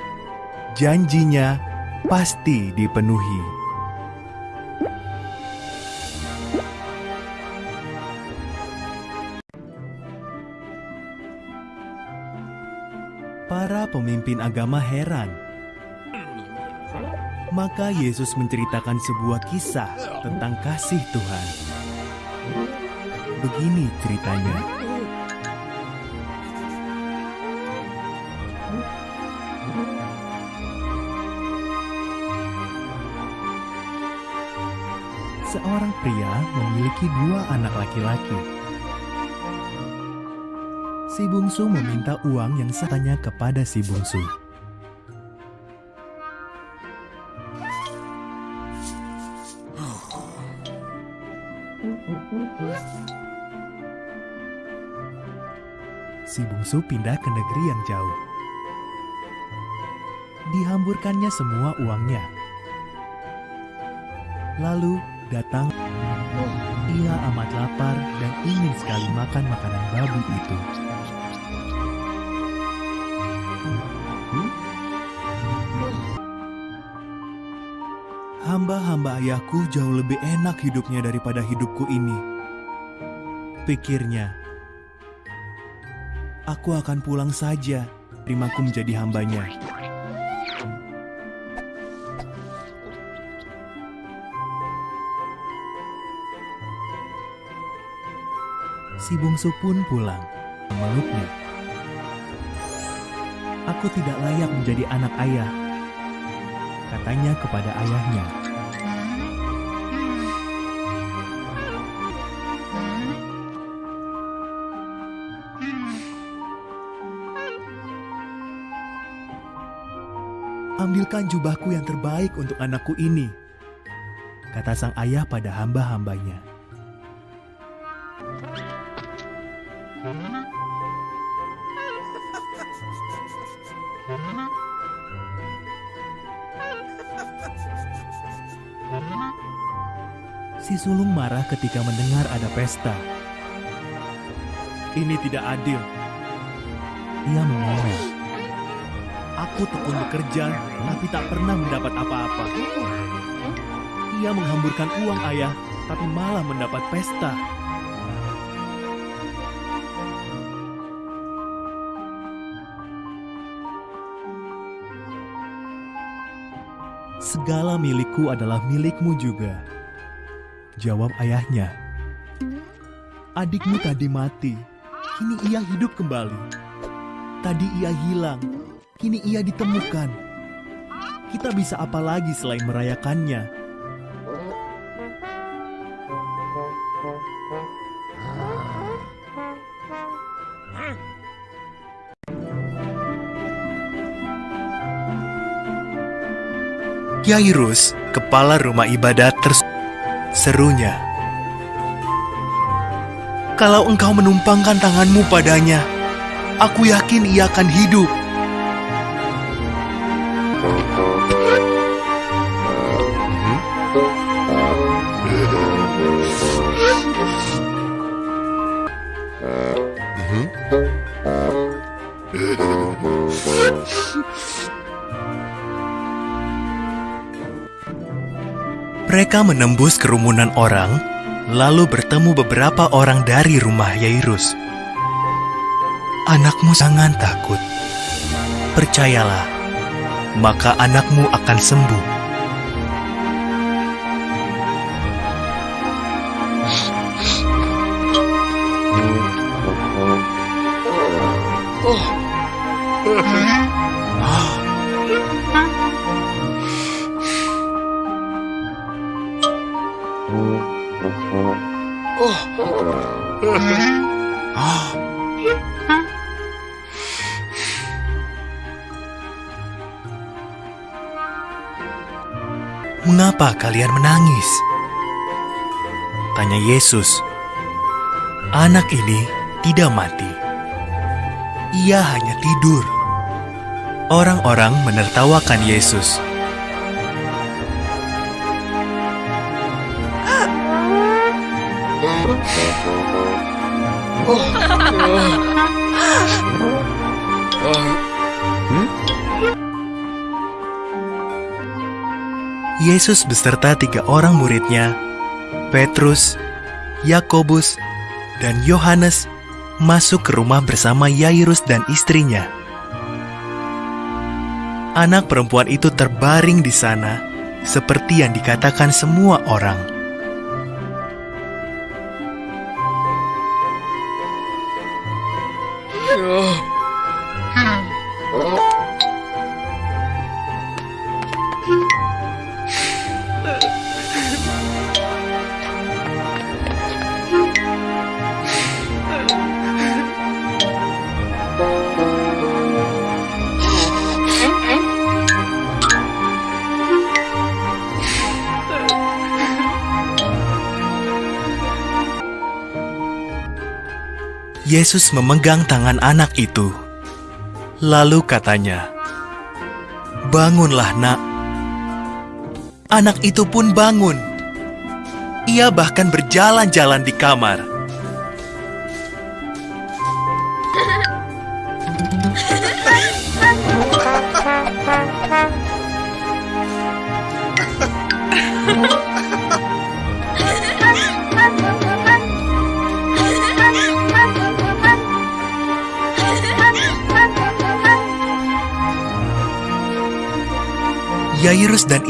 janjinya pasti dipenuhi. Para pemimpin agama heran. Maka Yesus menceritakan sebuah kisah tentang kasih Tuhan. Begini ceritanya. Seorang pria memiliki dua anak laki-laki. Si bungsu meminta uang yang setanya kepada si bungsu. Si bungsu pindah ke negeri yang jauh. Dihamburkannya semua uangnya. Lalu datang ia amat lapar dan ingin sekali makan makanan babi itu. Hamba-hamba ayahku jauh lebih enak hidupnya daripada hidupku ini. Pikirnya, aku akan pulang saja, terimaku menjadi hambanya. Si bungsu pun pulang, memeluknya. Aku tidak layak menjadi anak ayah, katanya kepada ayahnya. Ambilkan jubahku yang terbaik untuk anakku ini, kata sang ayah pada hamba-hambanya. Si sulung marah ketika mendengar ada pesta. Ini tidak adil. Ia mengomel. Aku tekun bekerja, tapi tak pernah mendapat apa-apa. Ia menghamburkan uang ayah, tapi malah mendapat pesta. Segala milikku adalah milikmu juga. Jawab ayahnya. Adikmu tadi mati, kini ia hidup kembali. Tadi ia hilang, kini ia ditemukan. Kita bisa apa lagi selain merayakannya? Yairus, kepala rumah ibadat terus serunya. Kalau engkau menumpangkan tanganmu padanya, aku yakin ia akan hidup. Mereka menembus kerumunan orang, lalu bertemu beberapa orang dari rumah Yairus. Anakmu sangat takut. Percayalah, maka anakmu akan sembuh. Yesus. Anak ini tidak mati. Ia hanya tidur. Orang-orang menertawakan Yesus. Yesus beserta tiga orang muridnya, Petrus, Yakobus, dan Yohanes masuk ke rumah bersama Yairus dan istrinya. Anak perempuan itu terbaring di sana, seperti yang dikatakan semua orang. Oh, Yesus memegang tangan anak itu. Lalu katanya, "Bangunlah, Nak." Anak itu pun bangun. Ia bahkan berjalan-jalan di kamar.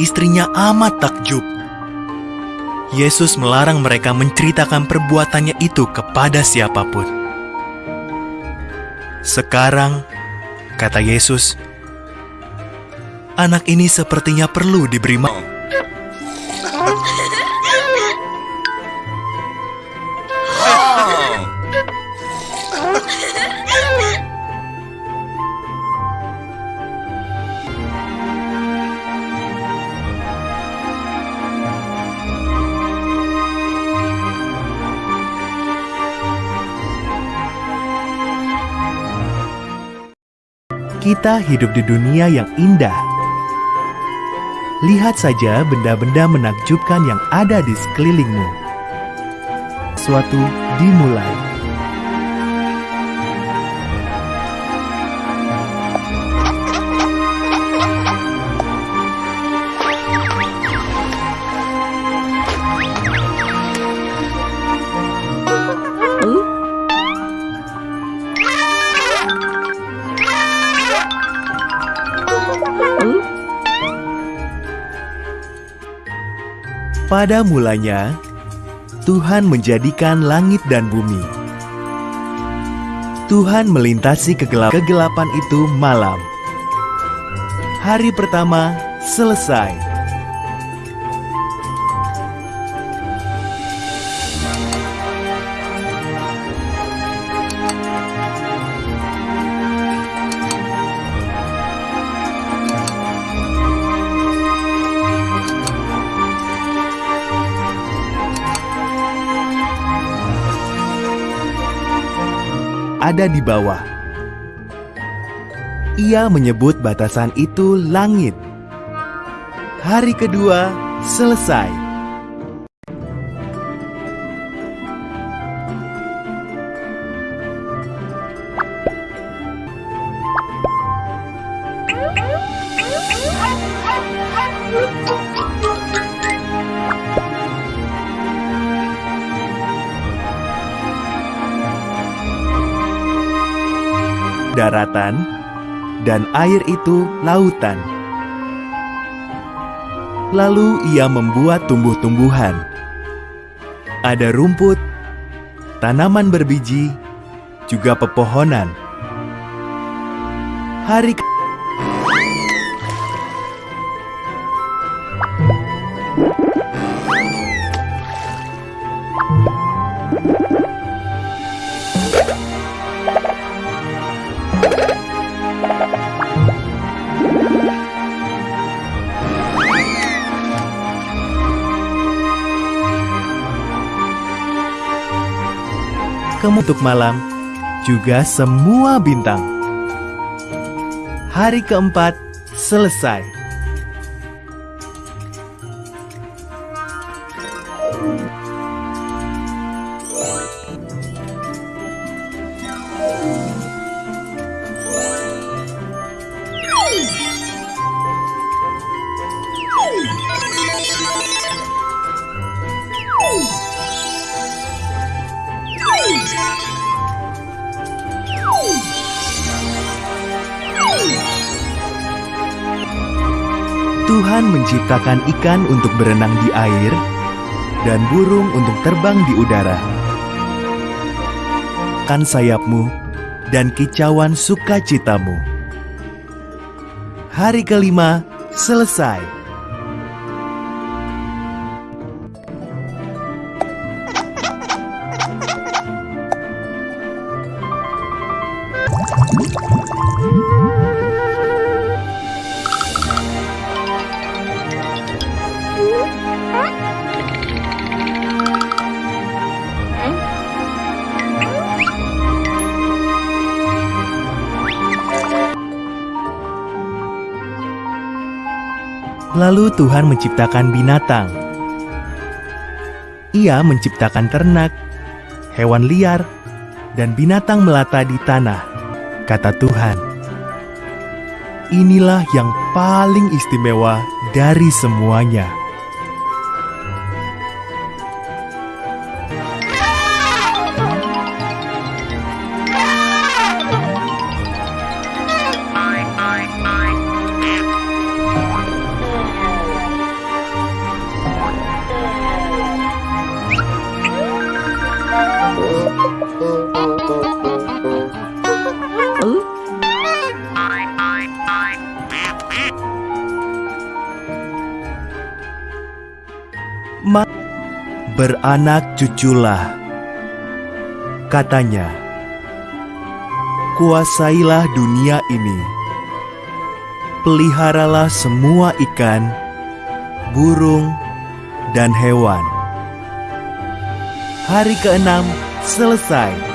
Istrinya amat takjub. Yesus melarang mereka menceritakan perbuatannya itu kepada siapa pun. Sekarang, kata Yesus, anak ini sepertinya perlu diberi ma- Kita hidup di dunia yang indah. Lihat saja benda-benda menakjubkan yang ada di sekelilingmu. Suatu dimulai. Pada mulanya, Tuhan menjadikan langit dan bumi. Tuhan melintasi kegelap kegelapan itu malam. Hari pertama selesai. Ada di bawah. Ia menyebut batasan itu langit. Hari kedua selesai. Daratan, dan air itu lautan. Lalu ia membuat tumbuh-tumbuhan. Ada rumput, tanaman berbiji, juga pepohonan. Hari kemutuk malam, juga semua bintang. Hari keempat selesai. Menciptakan ikan untuk berenang di air dan burung untuk terbang di udara. Kan sayapmu dan kicauan sukacitamu. Hari kelima selesai. Lalu Tuhan menciptakan binatang. Ia menciptakan ternak, hewan liar, dan binatang melata di tanah. Kata Tuhan, "Inilah yang paling istimewa dari semuanya." Beranak cuculah. Katanya, kuasailah dunia ini. Peliharalah semua ikan, burung, dan hewan. Hari keenam selesai.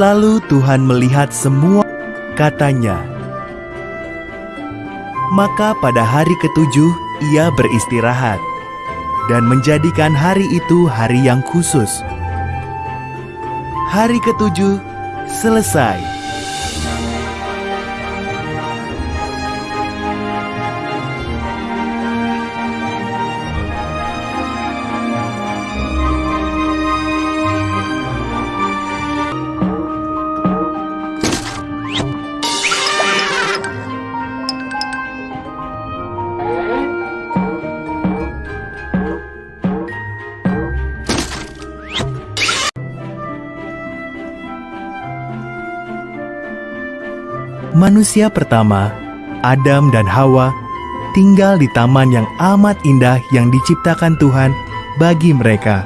Lalu Tuhan melihat semua katanya. Maka pada hari ketujuh ia beristirahat dan menjadikan hari itu hari yang khusus. Hari ketujuh selesai. Manusia pertama, Adam dan Hawa, tinggal di taman yang amat indah yang diciptakan Tuhan bagi mereka.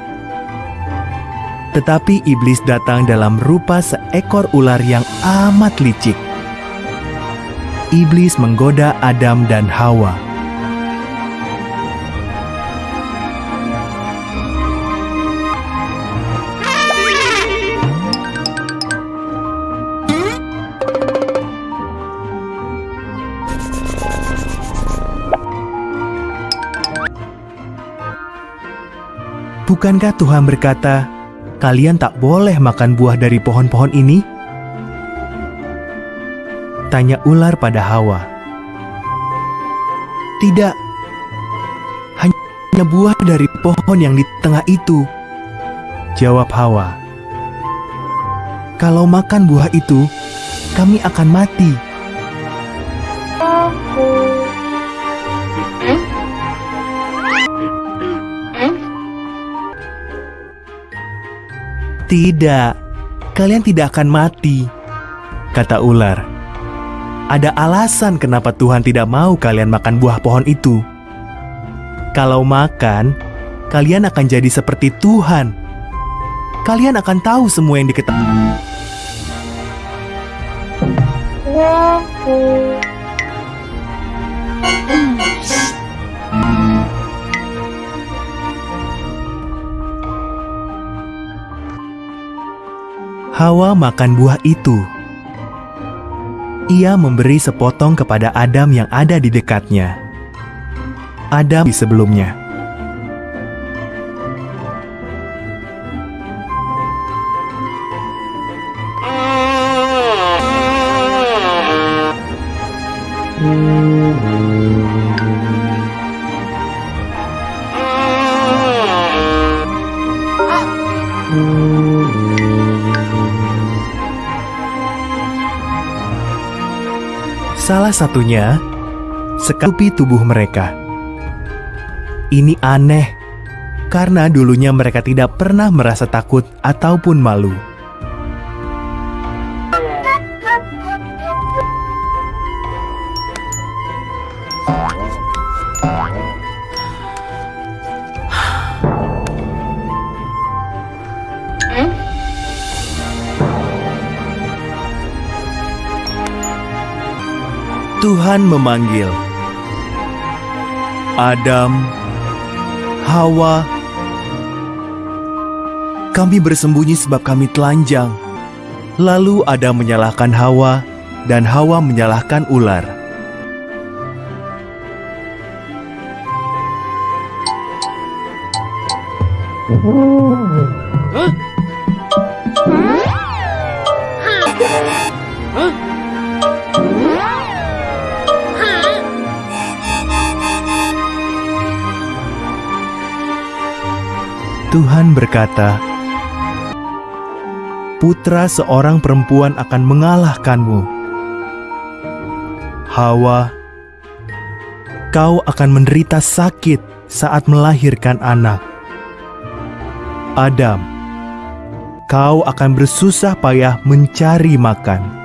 Tetapi iblis datang dalam rupa seekor ular yang amat licik. Iblis menggoda Adam dan Hawa. Bukankah Tuhan berkata, "Kalian tak boleh makan buah dari pohon-pohon ini"? Tanya ular pada Hawa. "Tidak, hanya buah dari pohon yang di tengah itu," jawab Hawa. "Kalau makan buah itu, kami akan mati." Tidak, kalian tidak akan mati, kata ular. Ada alasan kenapa Tuhan tidak mau kalian makan buah pohon itu. Kalau makan, kalian akan jadi seperti Tuhan. Kalian akan tahu semua yang diketahui. Hawa makan buah itu. Ia memberi sepotong kepada Adam yang ada di dekatnya. Adam di sebelumnya. Satunya sekapi tubuh mereka. Ini aneh karena dulunya mereka tidak pernah merasa takut ataupun malu. Tuhan memanggil Adam, Hawa. Kami bersembunyi sebab kami telanjang. Lalu Adam menyalahkan Hawa, dan Hawa menyalahkan ular. Tuhan berkata, "Putra seorang perempuan akan mengalahkanmu. Hawa, kau akan menderita sakit saat melahirkan anak. Adam, kau akan bersusah payah mencari makan."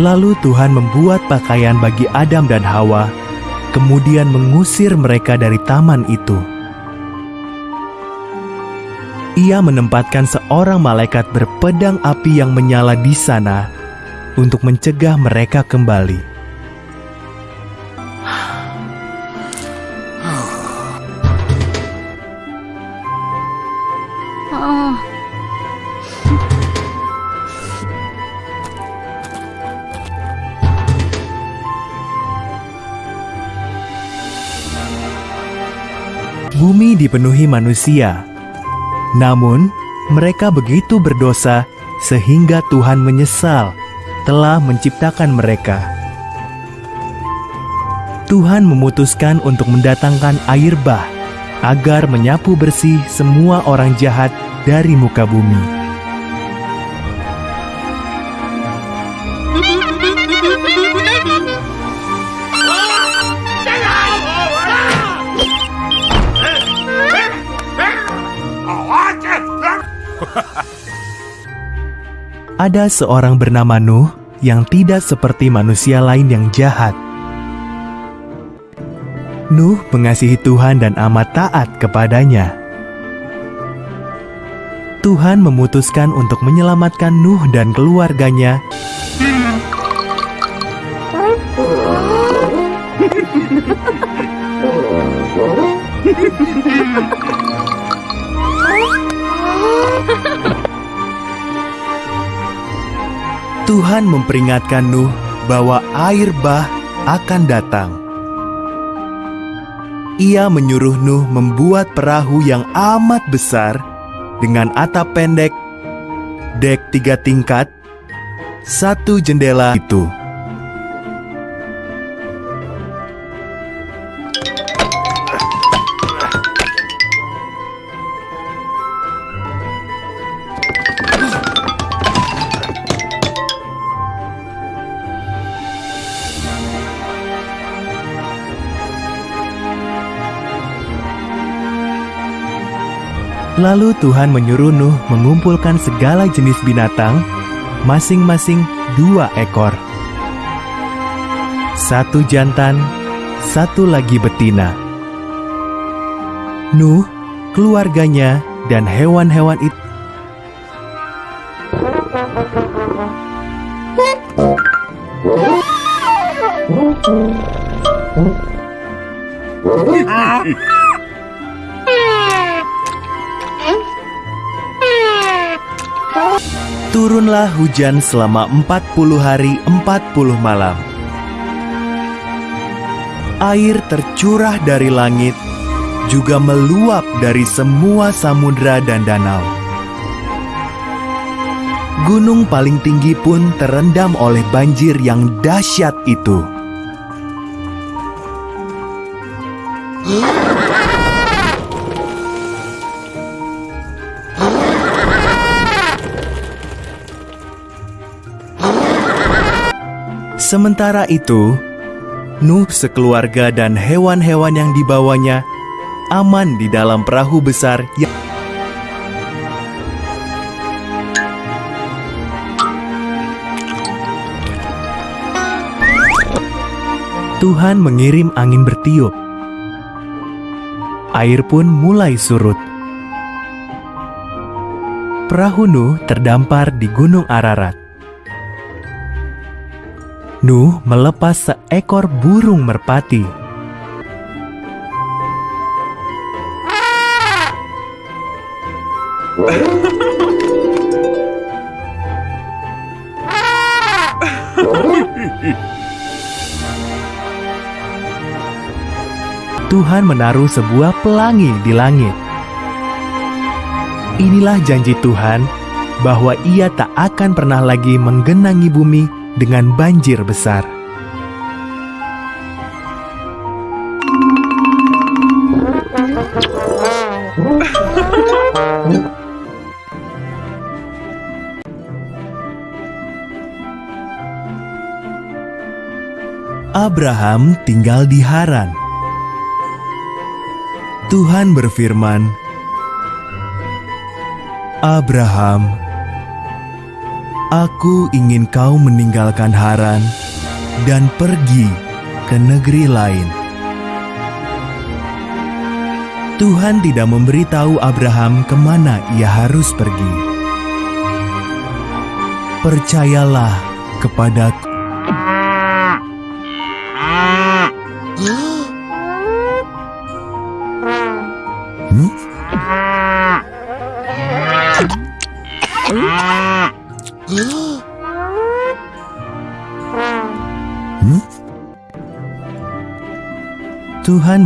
Lalu Tuhan membuat pakaian bagi Adam dan Hawa, kemudian mengusir mereka dari taman itu. Ia menempatkan seorang malaikat berpedang api yang menyala di sana untuk mencegah mereka kembali. Dipenuhi manusia. Namun, mereka begitu berdosa sehingga Tuhan menyesal telah menciptakan mereka. Tuhan memutuskan untuk mendatangkan air bah agar menyapu bersih semua orang jahat dari muka bumi. Ada seorang bernama Nuh yang tidak seperti manusia lain yang jahat. Nuh mengasihi Tuhan dan amat taat kepadanya. Tuhan memutuskan untuk menyelamatkan Nuh dan keluarganya Tuhan memperingatkan Nuh bahwa air bah akan datang. Ia menyuruh Nuh membuat perahu yang amat besar dengan atap pendek, dek tiga tingkat, satu jendela itu. Lalu Tuhan menyuruh Nuh mengumpulkan segala jenis binatang, masing-masing dua ekor. Satu jantan, satu lagi betina. Nuh, keluarganya, dan hewan-hewan itu Turunlah hujan selama 40 hari 40 malam. Air tercurah dari langit, juga meluap dari semua samudra dan danau. Gunung paling tinggi pun terendam oleh banjir yang dahsyat itu. Sementara itu, Nuh sekeluarga dan hewan-hewan yang dibawanya aman di dalam perahu besar yang Tuhan mengirim angin bertiup. Air pun mulai surut. Perahu Nuh terdampar di Gunung Ararat. Nuh melepas seekor burung merpati. Tuhan menaruh sebuah pelangi di langit. Inilah janji Tuhan bahwa Ia tak akan pernah lagi menggenangi bumi dengan banjir besar. Abraham tinggal di Haran. Tuhan berfirman, "Abraham, Aku ingin kau meninggalkan Haran dan pergi ke negeri lain." Tuhan tidak memberitahu Abraham ke mana ia harus pergi. Percayalah kepadaku.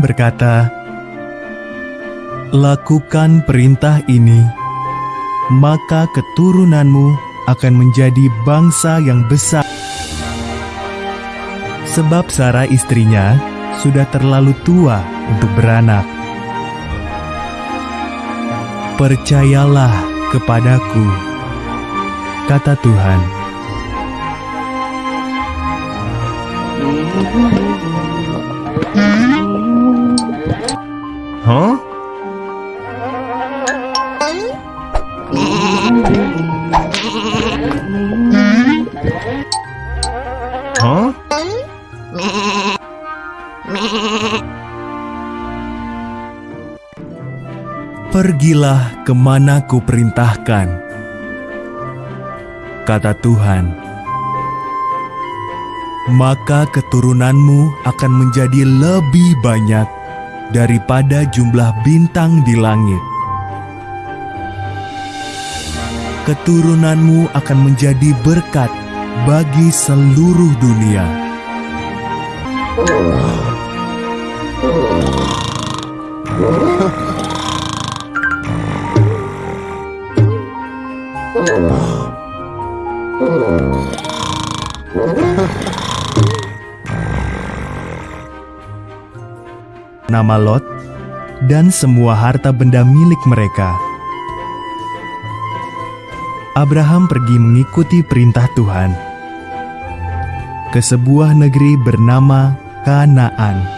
Berkata, "Lakukan perintah ini, maka keturunanmu akan menjadi bangsa yang besar." Sebab Sarah istrinya sudah terlalu tua untuk beranak. Percayalah kepadaku, kata Tuhan. Pergilah ke mana ku perintahkan, kata Tuhan. Maka keturunanmu akan menjadi lebih banyak daripada jumlah bintang di langit. Keturunanmu akan menjadi berkat bagi seluruh dunia. Nama Lot dan semua harta benda milik mereka. Abraham pergi mengikuti perintah Tuhan ke sebuah negeri bernama Kanaan.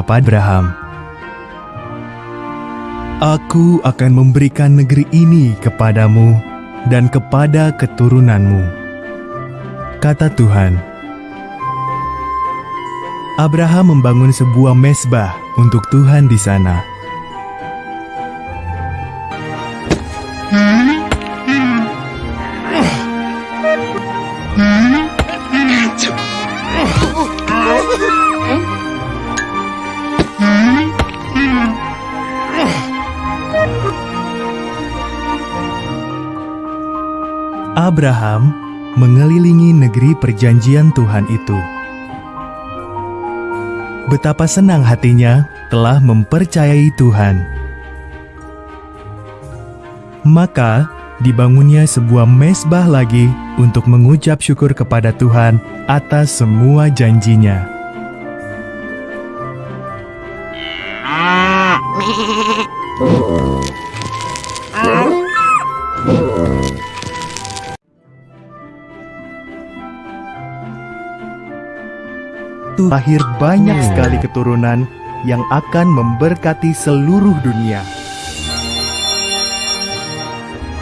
Kepada Abraham, Aku akan memberikan negeri ini kepadamu dan kepada keturunanmu. Kata Tuhan. Abraham membangun sebuah mesbah untuk Tuhan di sana. Abraham mengelilingi negeri perjanjian Tuhan itu. Betapa senang hatinya telah mempercayai Tuhan. Maka dibangunnya sebuah mesbah lagi untuk mengucap syukur kepada Tuhan atas semua janjinya. Lahir banyak sekali keturunan yang akan memberkati seluruh dunia.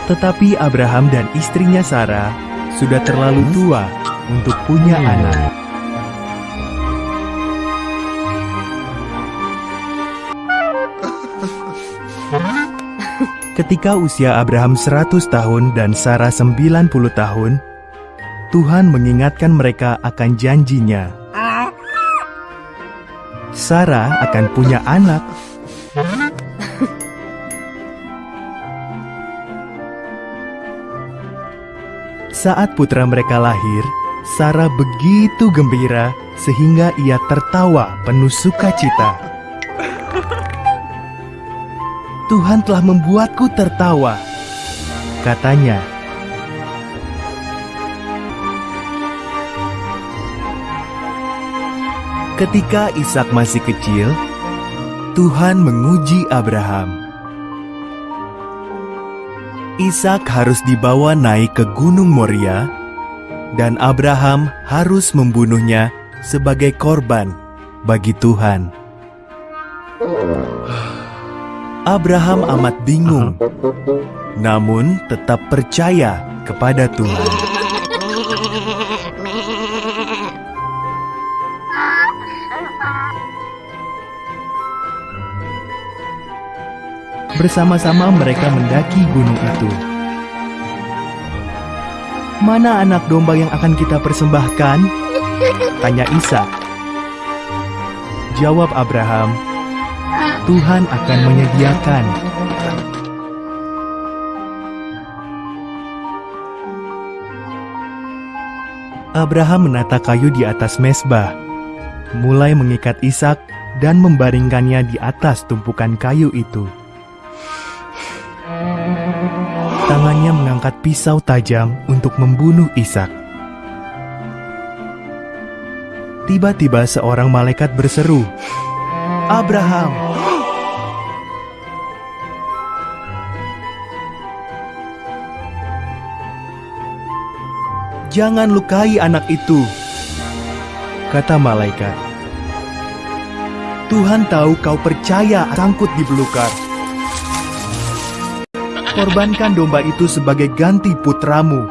Tetapi Abraham dan istrinya Sarah sudah terlalu tua untuk punya anak. Ketika usia Abraham 100 tahun dan Sarah 90 tahun, Tuhan mengingatkan mereka akan janjinya. Sarah akan punya anak. Saat putra mereka lahir, Sarah begitu gembira sehingga ia tertawa penuh sukacita. Tuhan telah membuatku tertawa, katanya. Ketika Ishak masih kecil, Tuhan menguji Abraham. Ishak harus dibawa naik ke Gunung Moria, dan Abraham harus membunuhnya sebagai korban bagi Tuhan. Abraham amat bingung, namun tetap percaya kepada Tuhan. Bersama-sama mereka mendaki gunung itu. Mana anak domba yang akan kita persembahkan? Tanya Isa. Jawab Abraham, Tuhan akan menyediakan. Abraham menata kayu di atas mesbah, mulai mengikat Ishak dan membaringkannya di atas tumpukan kayu itu. Tangannya mengangkat pisau tajam untuk membunuh Ishak. Tiba-tiba seorang malaikat berseru, "Abraham!" Jangan lukai anak itu, kata malaikat. Tuhan tahu kau percaya sangkut di belukar. Korbankan domba itu sebagai ganti putramu.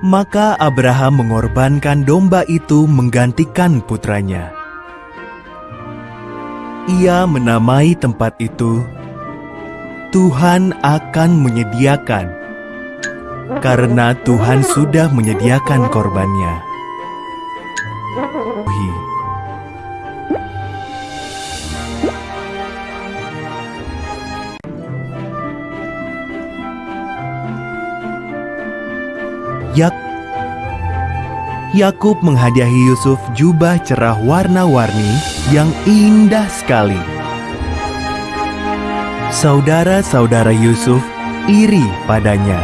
Maka Abraham mengorbankan domba itu menggantikan putranya. Ia menamai tempat itu Tuhan akan menyediakan karena Tuhan sudah menyediakan korbannya. Yak Yakub menghadiahi Yusuf jubah cerah warna-warni yang indah sekali. Saudara-saudara Yusuf iri padanya.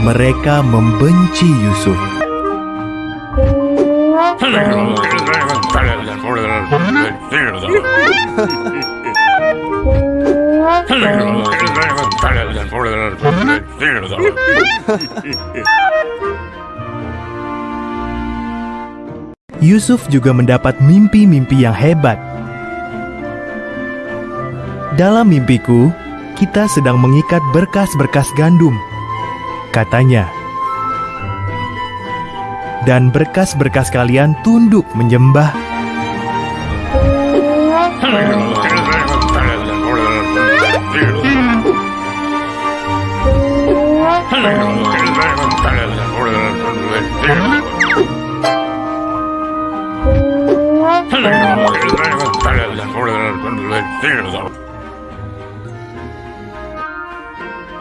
Mereka membenci Yusuf. Yusuf juga mendapat mimpi-mimpi yang hebat. Dalam mimpiku, kita sedang mengikat berkas-berkas gandum, katanya. Dan berkas-berkas kalian tunduk menyembah.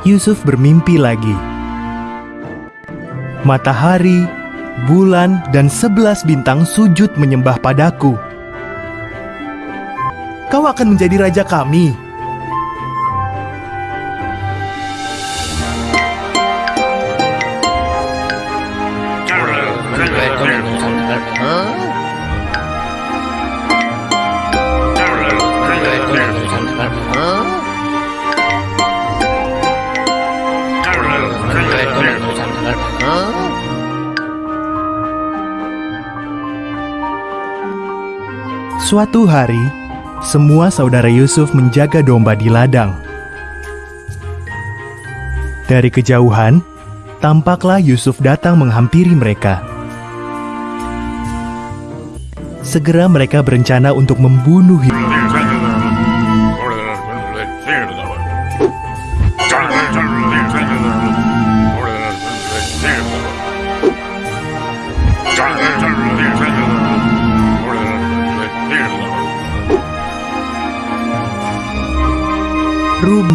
Yusuf bermimpi lagi. Matahari, bulan, dan sebelas bintang sujud menyembah padaku. Kau akan menjadi raja kami. Suatu hari, semua saudara Yusuf menjaga domba di ladang. Dari kejauhan, tampaklah Yusuf datang menghampiri mereka. Segera mereka berencana untuk membunuh Yusuf.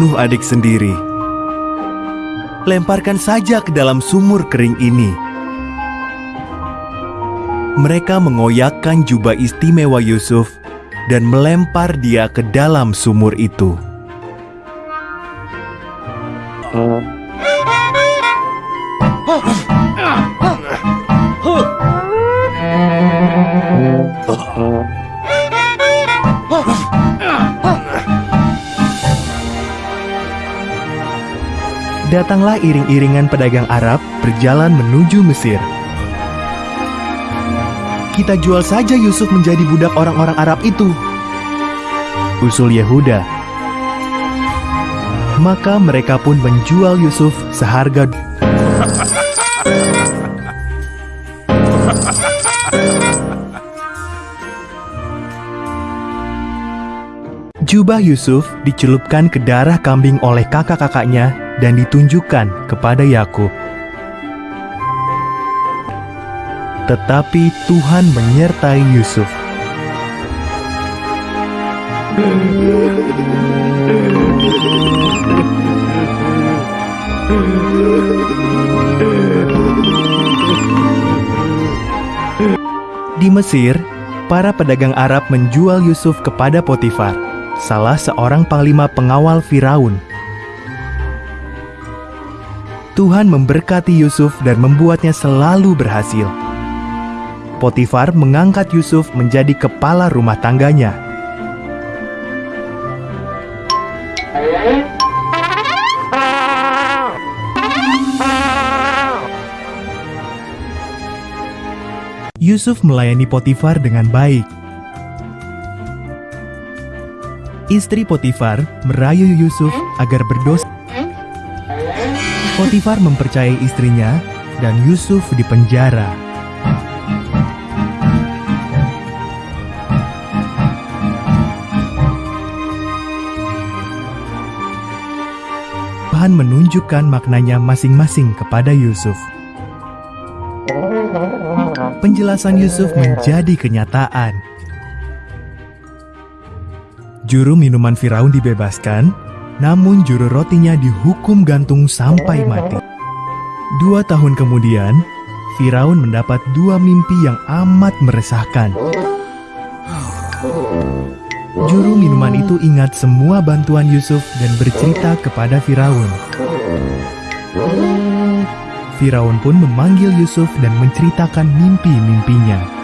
Rubuh adik sendiri. Lemparkan saja ke dalam sumur kering ini. Mereka mengoyakkan jubah istimewa Yusuf dan melempar dia ke dalam sumur itu. Datanglah iring-iringan pedagang Arab berjalan menuju Mesir. Kita jual saja Yusuf menjadi budak orang-orang Arab itu. Usul Yehuda. Maka mereka pun menjual Yusuf seharga Jubah Yusuf dicelupkan ke darah kambing oleh kakak-kakaknya dan ditunjukkan kepada Yakub. Tetapi Tuhan menyertai Yusuf. Di Mesir, para pedagang Arab menjual Yusuf kepada Potifar, salah seorang panglima pengawal Firaun Tuhan memberkati Yusuf dan membuatnya selalu berhasil. Potifar mengangkat Yusuf menjadi kepala rumah tangganya. Yusuf melayani Potifar dengan baik. Istri Potifar merayu Yusuf agar berdosa. Potifar mempercayai istrinya dan Yusuf dipenjara. Tuhan menunjukkan maknanya masing-masing kepada Yusuf. Penjelasan Yusuf menjadi kenyataan. Juru minuman Firaun dibebaskan, namun juru rotinya dihukum gantung sampai mati. Dua tahun kemudian, Firaun mendapat dua mimpi yang amat meresahkan. Juru minuman itu ingat semua bantuan Yusuf dan bercerita kepada Firaun. Firaun pun memanggil Yusuf dan menceritakan mimpi-mimpinya.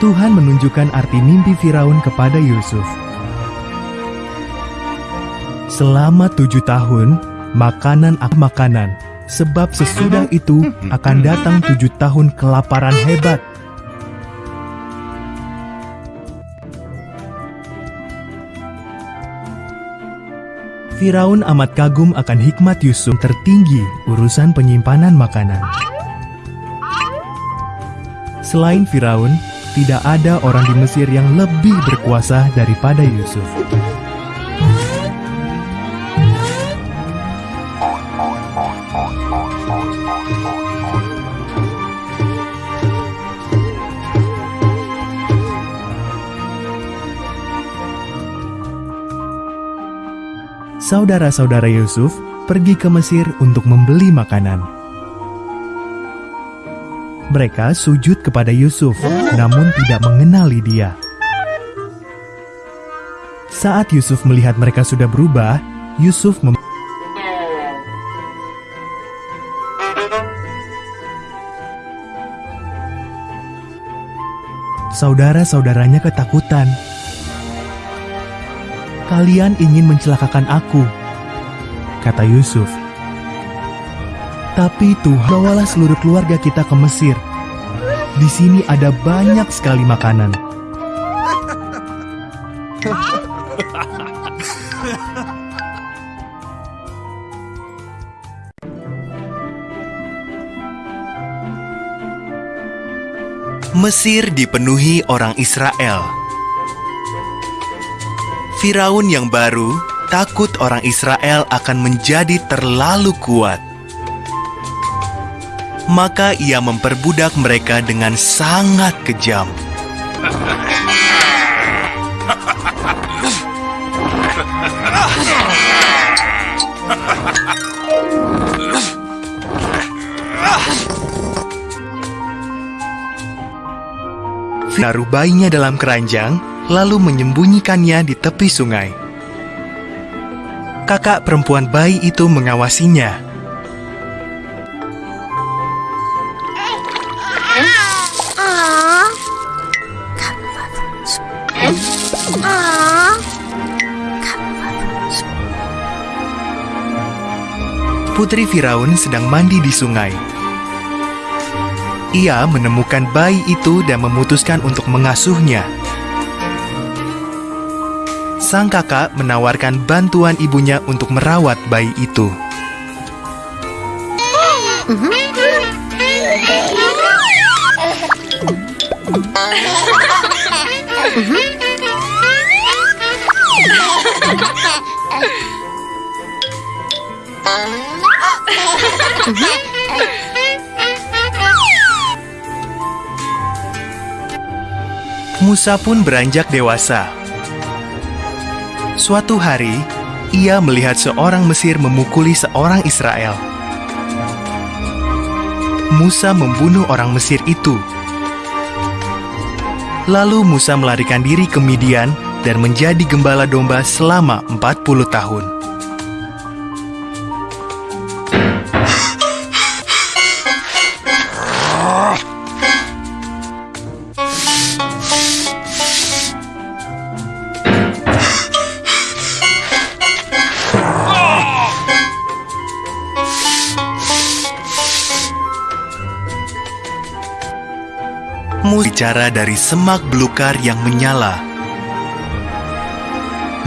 Tuhan menunjukkan arti mimpi Firaun kepada Yusuf. Selama tujuh tahun, makanan ak makanan, sebab sesudah itu akan datang tujuh tahun kelaparan hebat. Firaun amat kagum akan hikmat Yusuf tertinggi urusan penyimpanan makanan. Selain Firaun, tidak ada orang di Mesir yang lebih berkuasa daripada Yusuf. Saudara-saudara Yusuf pergi ke Mesir untuk membeli makanan. Mereka sujud kepada Yusuf, namun tidak mengenali dia. Saat Yusuf melihat mereka sudah berubah, Yusuf mem Saudara-saudaranya ketakutan. Kalian ingin mencelakakan aku, kata Yusuf. Tapi Tuhan bawalah seluruh keluarga kita ke Mesir. Di sini ada banyak sekali makanan. Mesir dipenuhi orang Israel. Firaun yang baru takut orang Israel akan menjadi terlalu kuat. Maka ia memperbudak mereka dengan sangat kejam. Menaruh bayinya dalam keranjang, lalu menyembunyikannya di tepi sungai. Kakak perempuan bayi itu mengawasinya. Putri Firaun sedang mandi di sungai. Ia menemukan bayi itu dan memutuskan untuk mengasuhnya. Sang kakak menawarkan bantuan ibunya untuk merawat bayi itu. Musa pun beranjak dewasa. Suatu hari, ia melihat seorang Mesir memukuli seorang Israel. Musa membunuh orang Mesir itu. Lalu Musa melarikan diri ke Midian dan menjadi gembala domba selama 40 tahun. Musa bicara dari semak belukar yang menyala.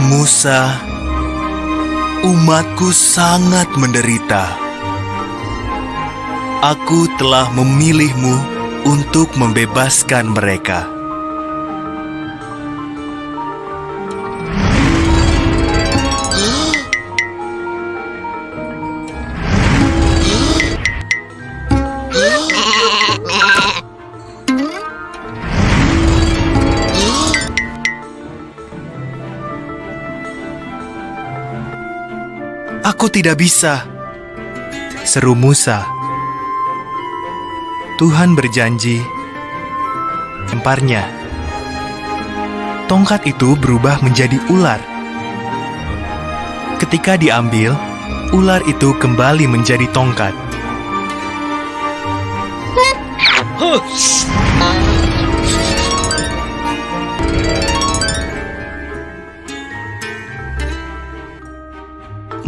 Musa, umatku sangat menderita. Aku telah memilihmu untuk membebaskan mereka. Tidak bisa, seru Musa. Tuhan berjanji, lemparnya. Tongkat itu berubah menjadi ular. Ketika diambil, ular itu kembali menjadi tongkat.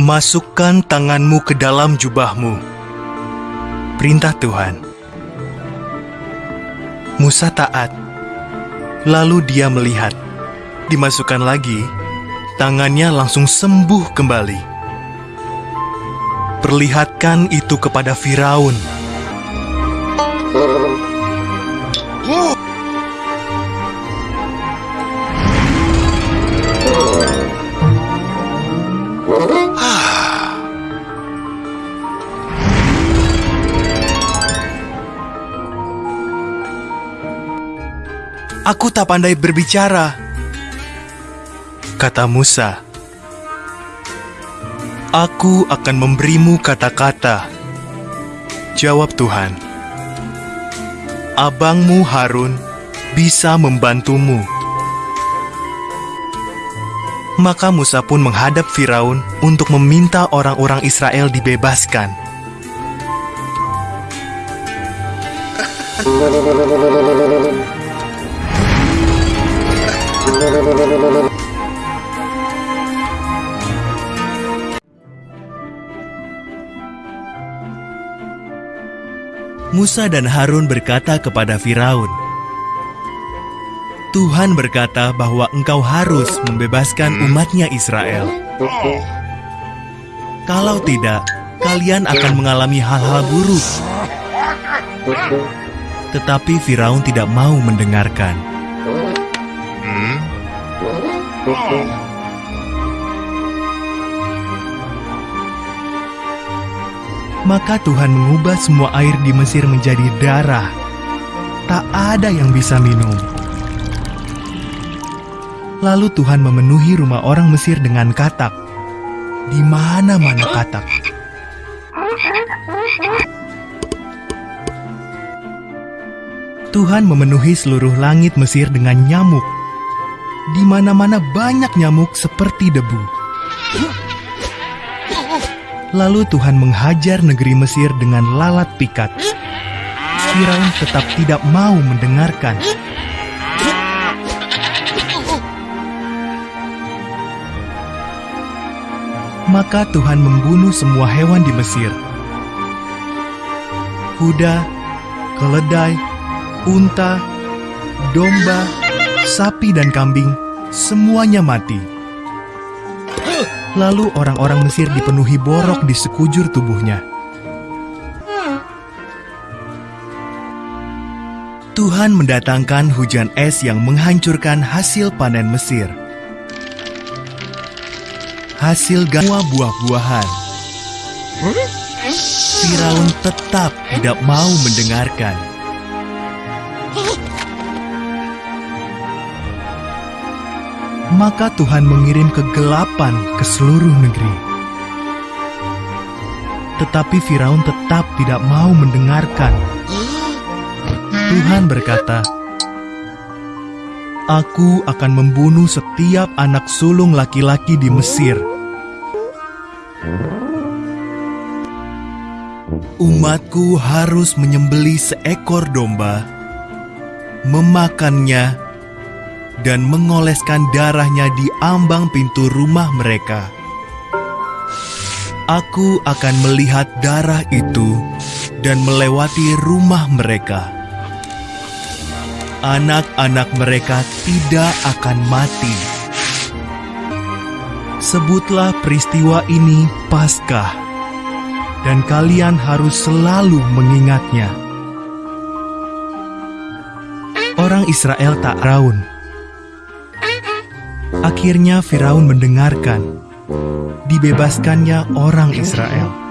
Masukkan tanganmu ke dalam jubahmu. Perintah Tuhan. Musa taat. Lalu dia melihat. Dimasukkan lagi, tangannya langsung sembuh kembali. Perlihatkan itu kepada Firaun. Aku tak pandai berbicara, kata Musa. Aku akan memberimu kata-kata, jawab Tuhan. Abangmu Harun bisa membantumu. Maka Musa pun menghadap Firaun untuk meminta orang-orang Israel dibebaskan. Musa dan Harun berkata kepada Firaun, Tuhan berkata bahwa engkau harus membebaskan umatnya Israel. Kalau tidak, kalian akan mengalami hal-hal buruk. Tetapi Firaun tidak mau mendengarkan. Maka Tuhan mengubah semua air di Mesir menjadi darah. Tak ada yang bisa minum. Lalu Tuhan memenuhi rumah orang Mesir dengan katak. Di mana-mana katak. Tuhan memenuhi seluruh langit Mesir dengan nyamuk. Di mana-mana banyak nyamuk seperti debu. Lalu Tuhan menghajar negeri Mesir dengan lalat pikat. Firaun tetap tidak mau mendengarkan. Maka Tuhan membunuh semua hewan di Mesir. Kuda, keledai, unta, domba, sapi dan kambing, semuanya mati. Lalu orang-orang Mesir dipenuhi borok di sekujur tubuhnya. Tuhan mendatangkan hujan es yang menghancurkan hasil panen Mesir. Hasil semua buah-buahan. Firaun tetap tidak mau mendengarkan. Maka Tuhan mengirim kegelapan ke seluruh negeri. Tetapi Firaun tetap tidak mau mendengarkan. Tuhan berkata, Aku akan membunuh setiap anak sulung laki-laki di Mesir. Umatku harus menyembeli seekor domba, memakannya, dan mengoleskan darahnya di ambang pintu rumah mereka. Aku akan melihat darah itu dan melewati rumah mereka. Anak-anak mereka tidak akan mati. Sebutlah peristiwa ini Paskah, dan kalian harus selalu mengingatnya. Orang Israel tak raun. Akhirnya Firaun mendengarkan. Dibebaskannya orang Israel.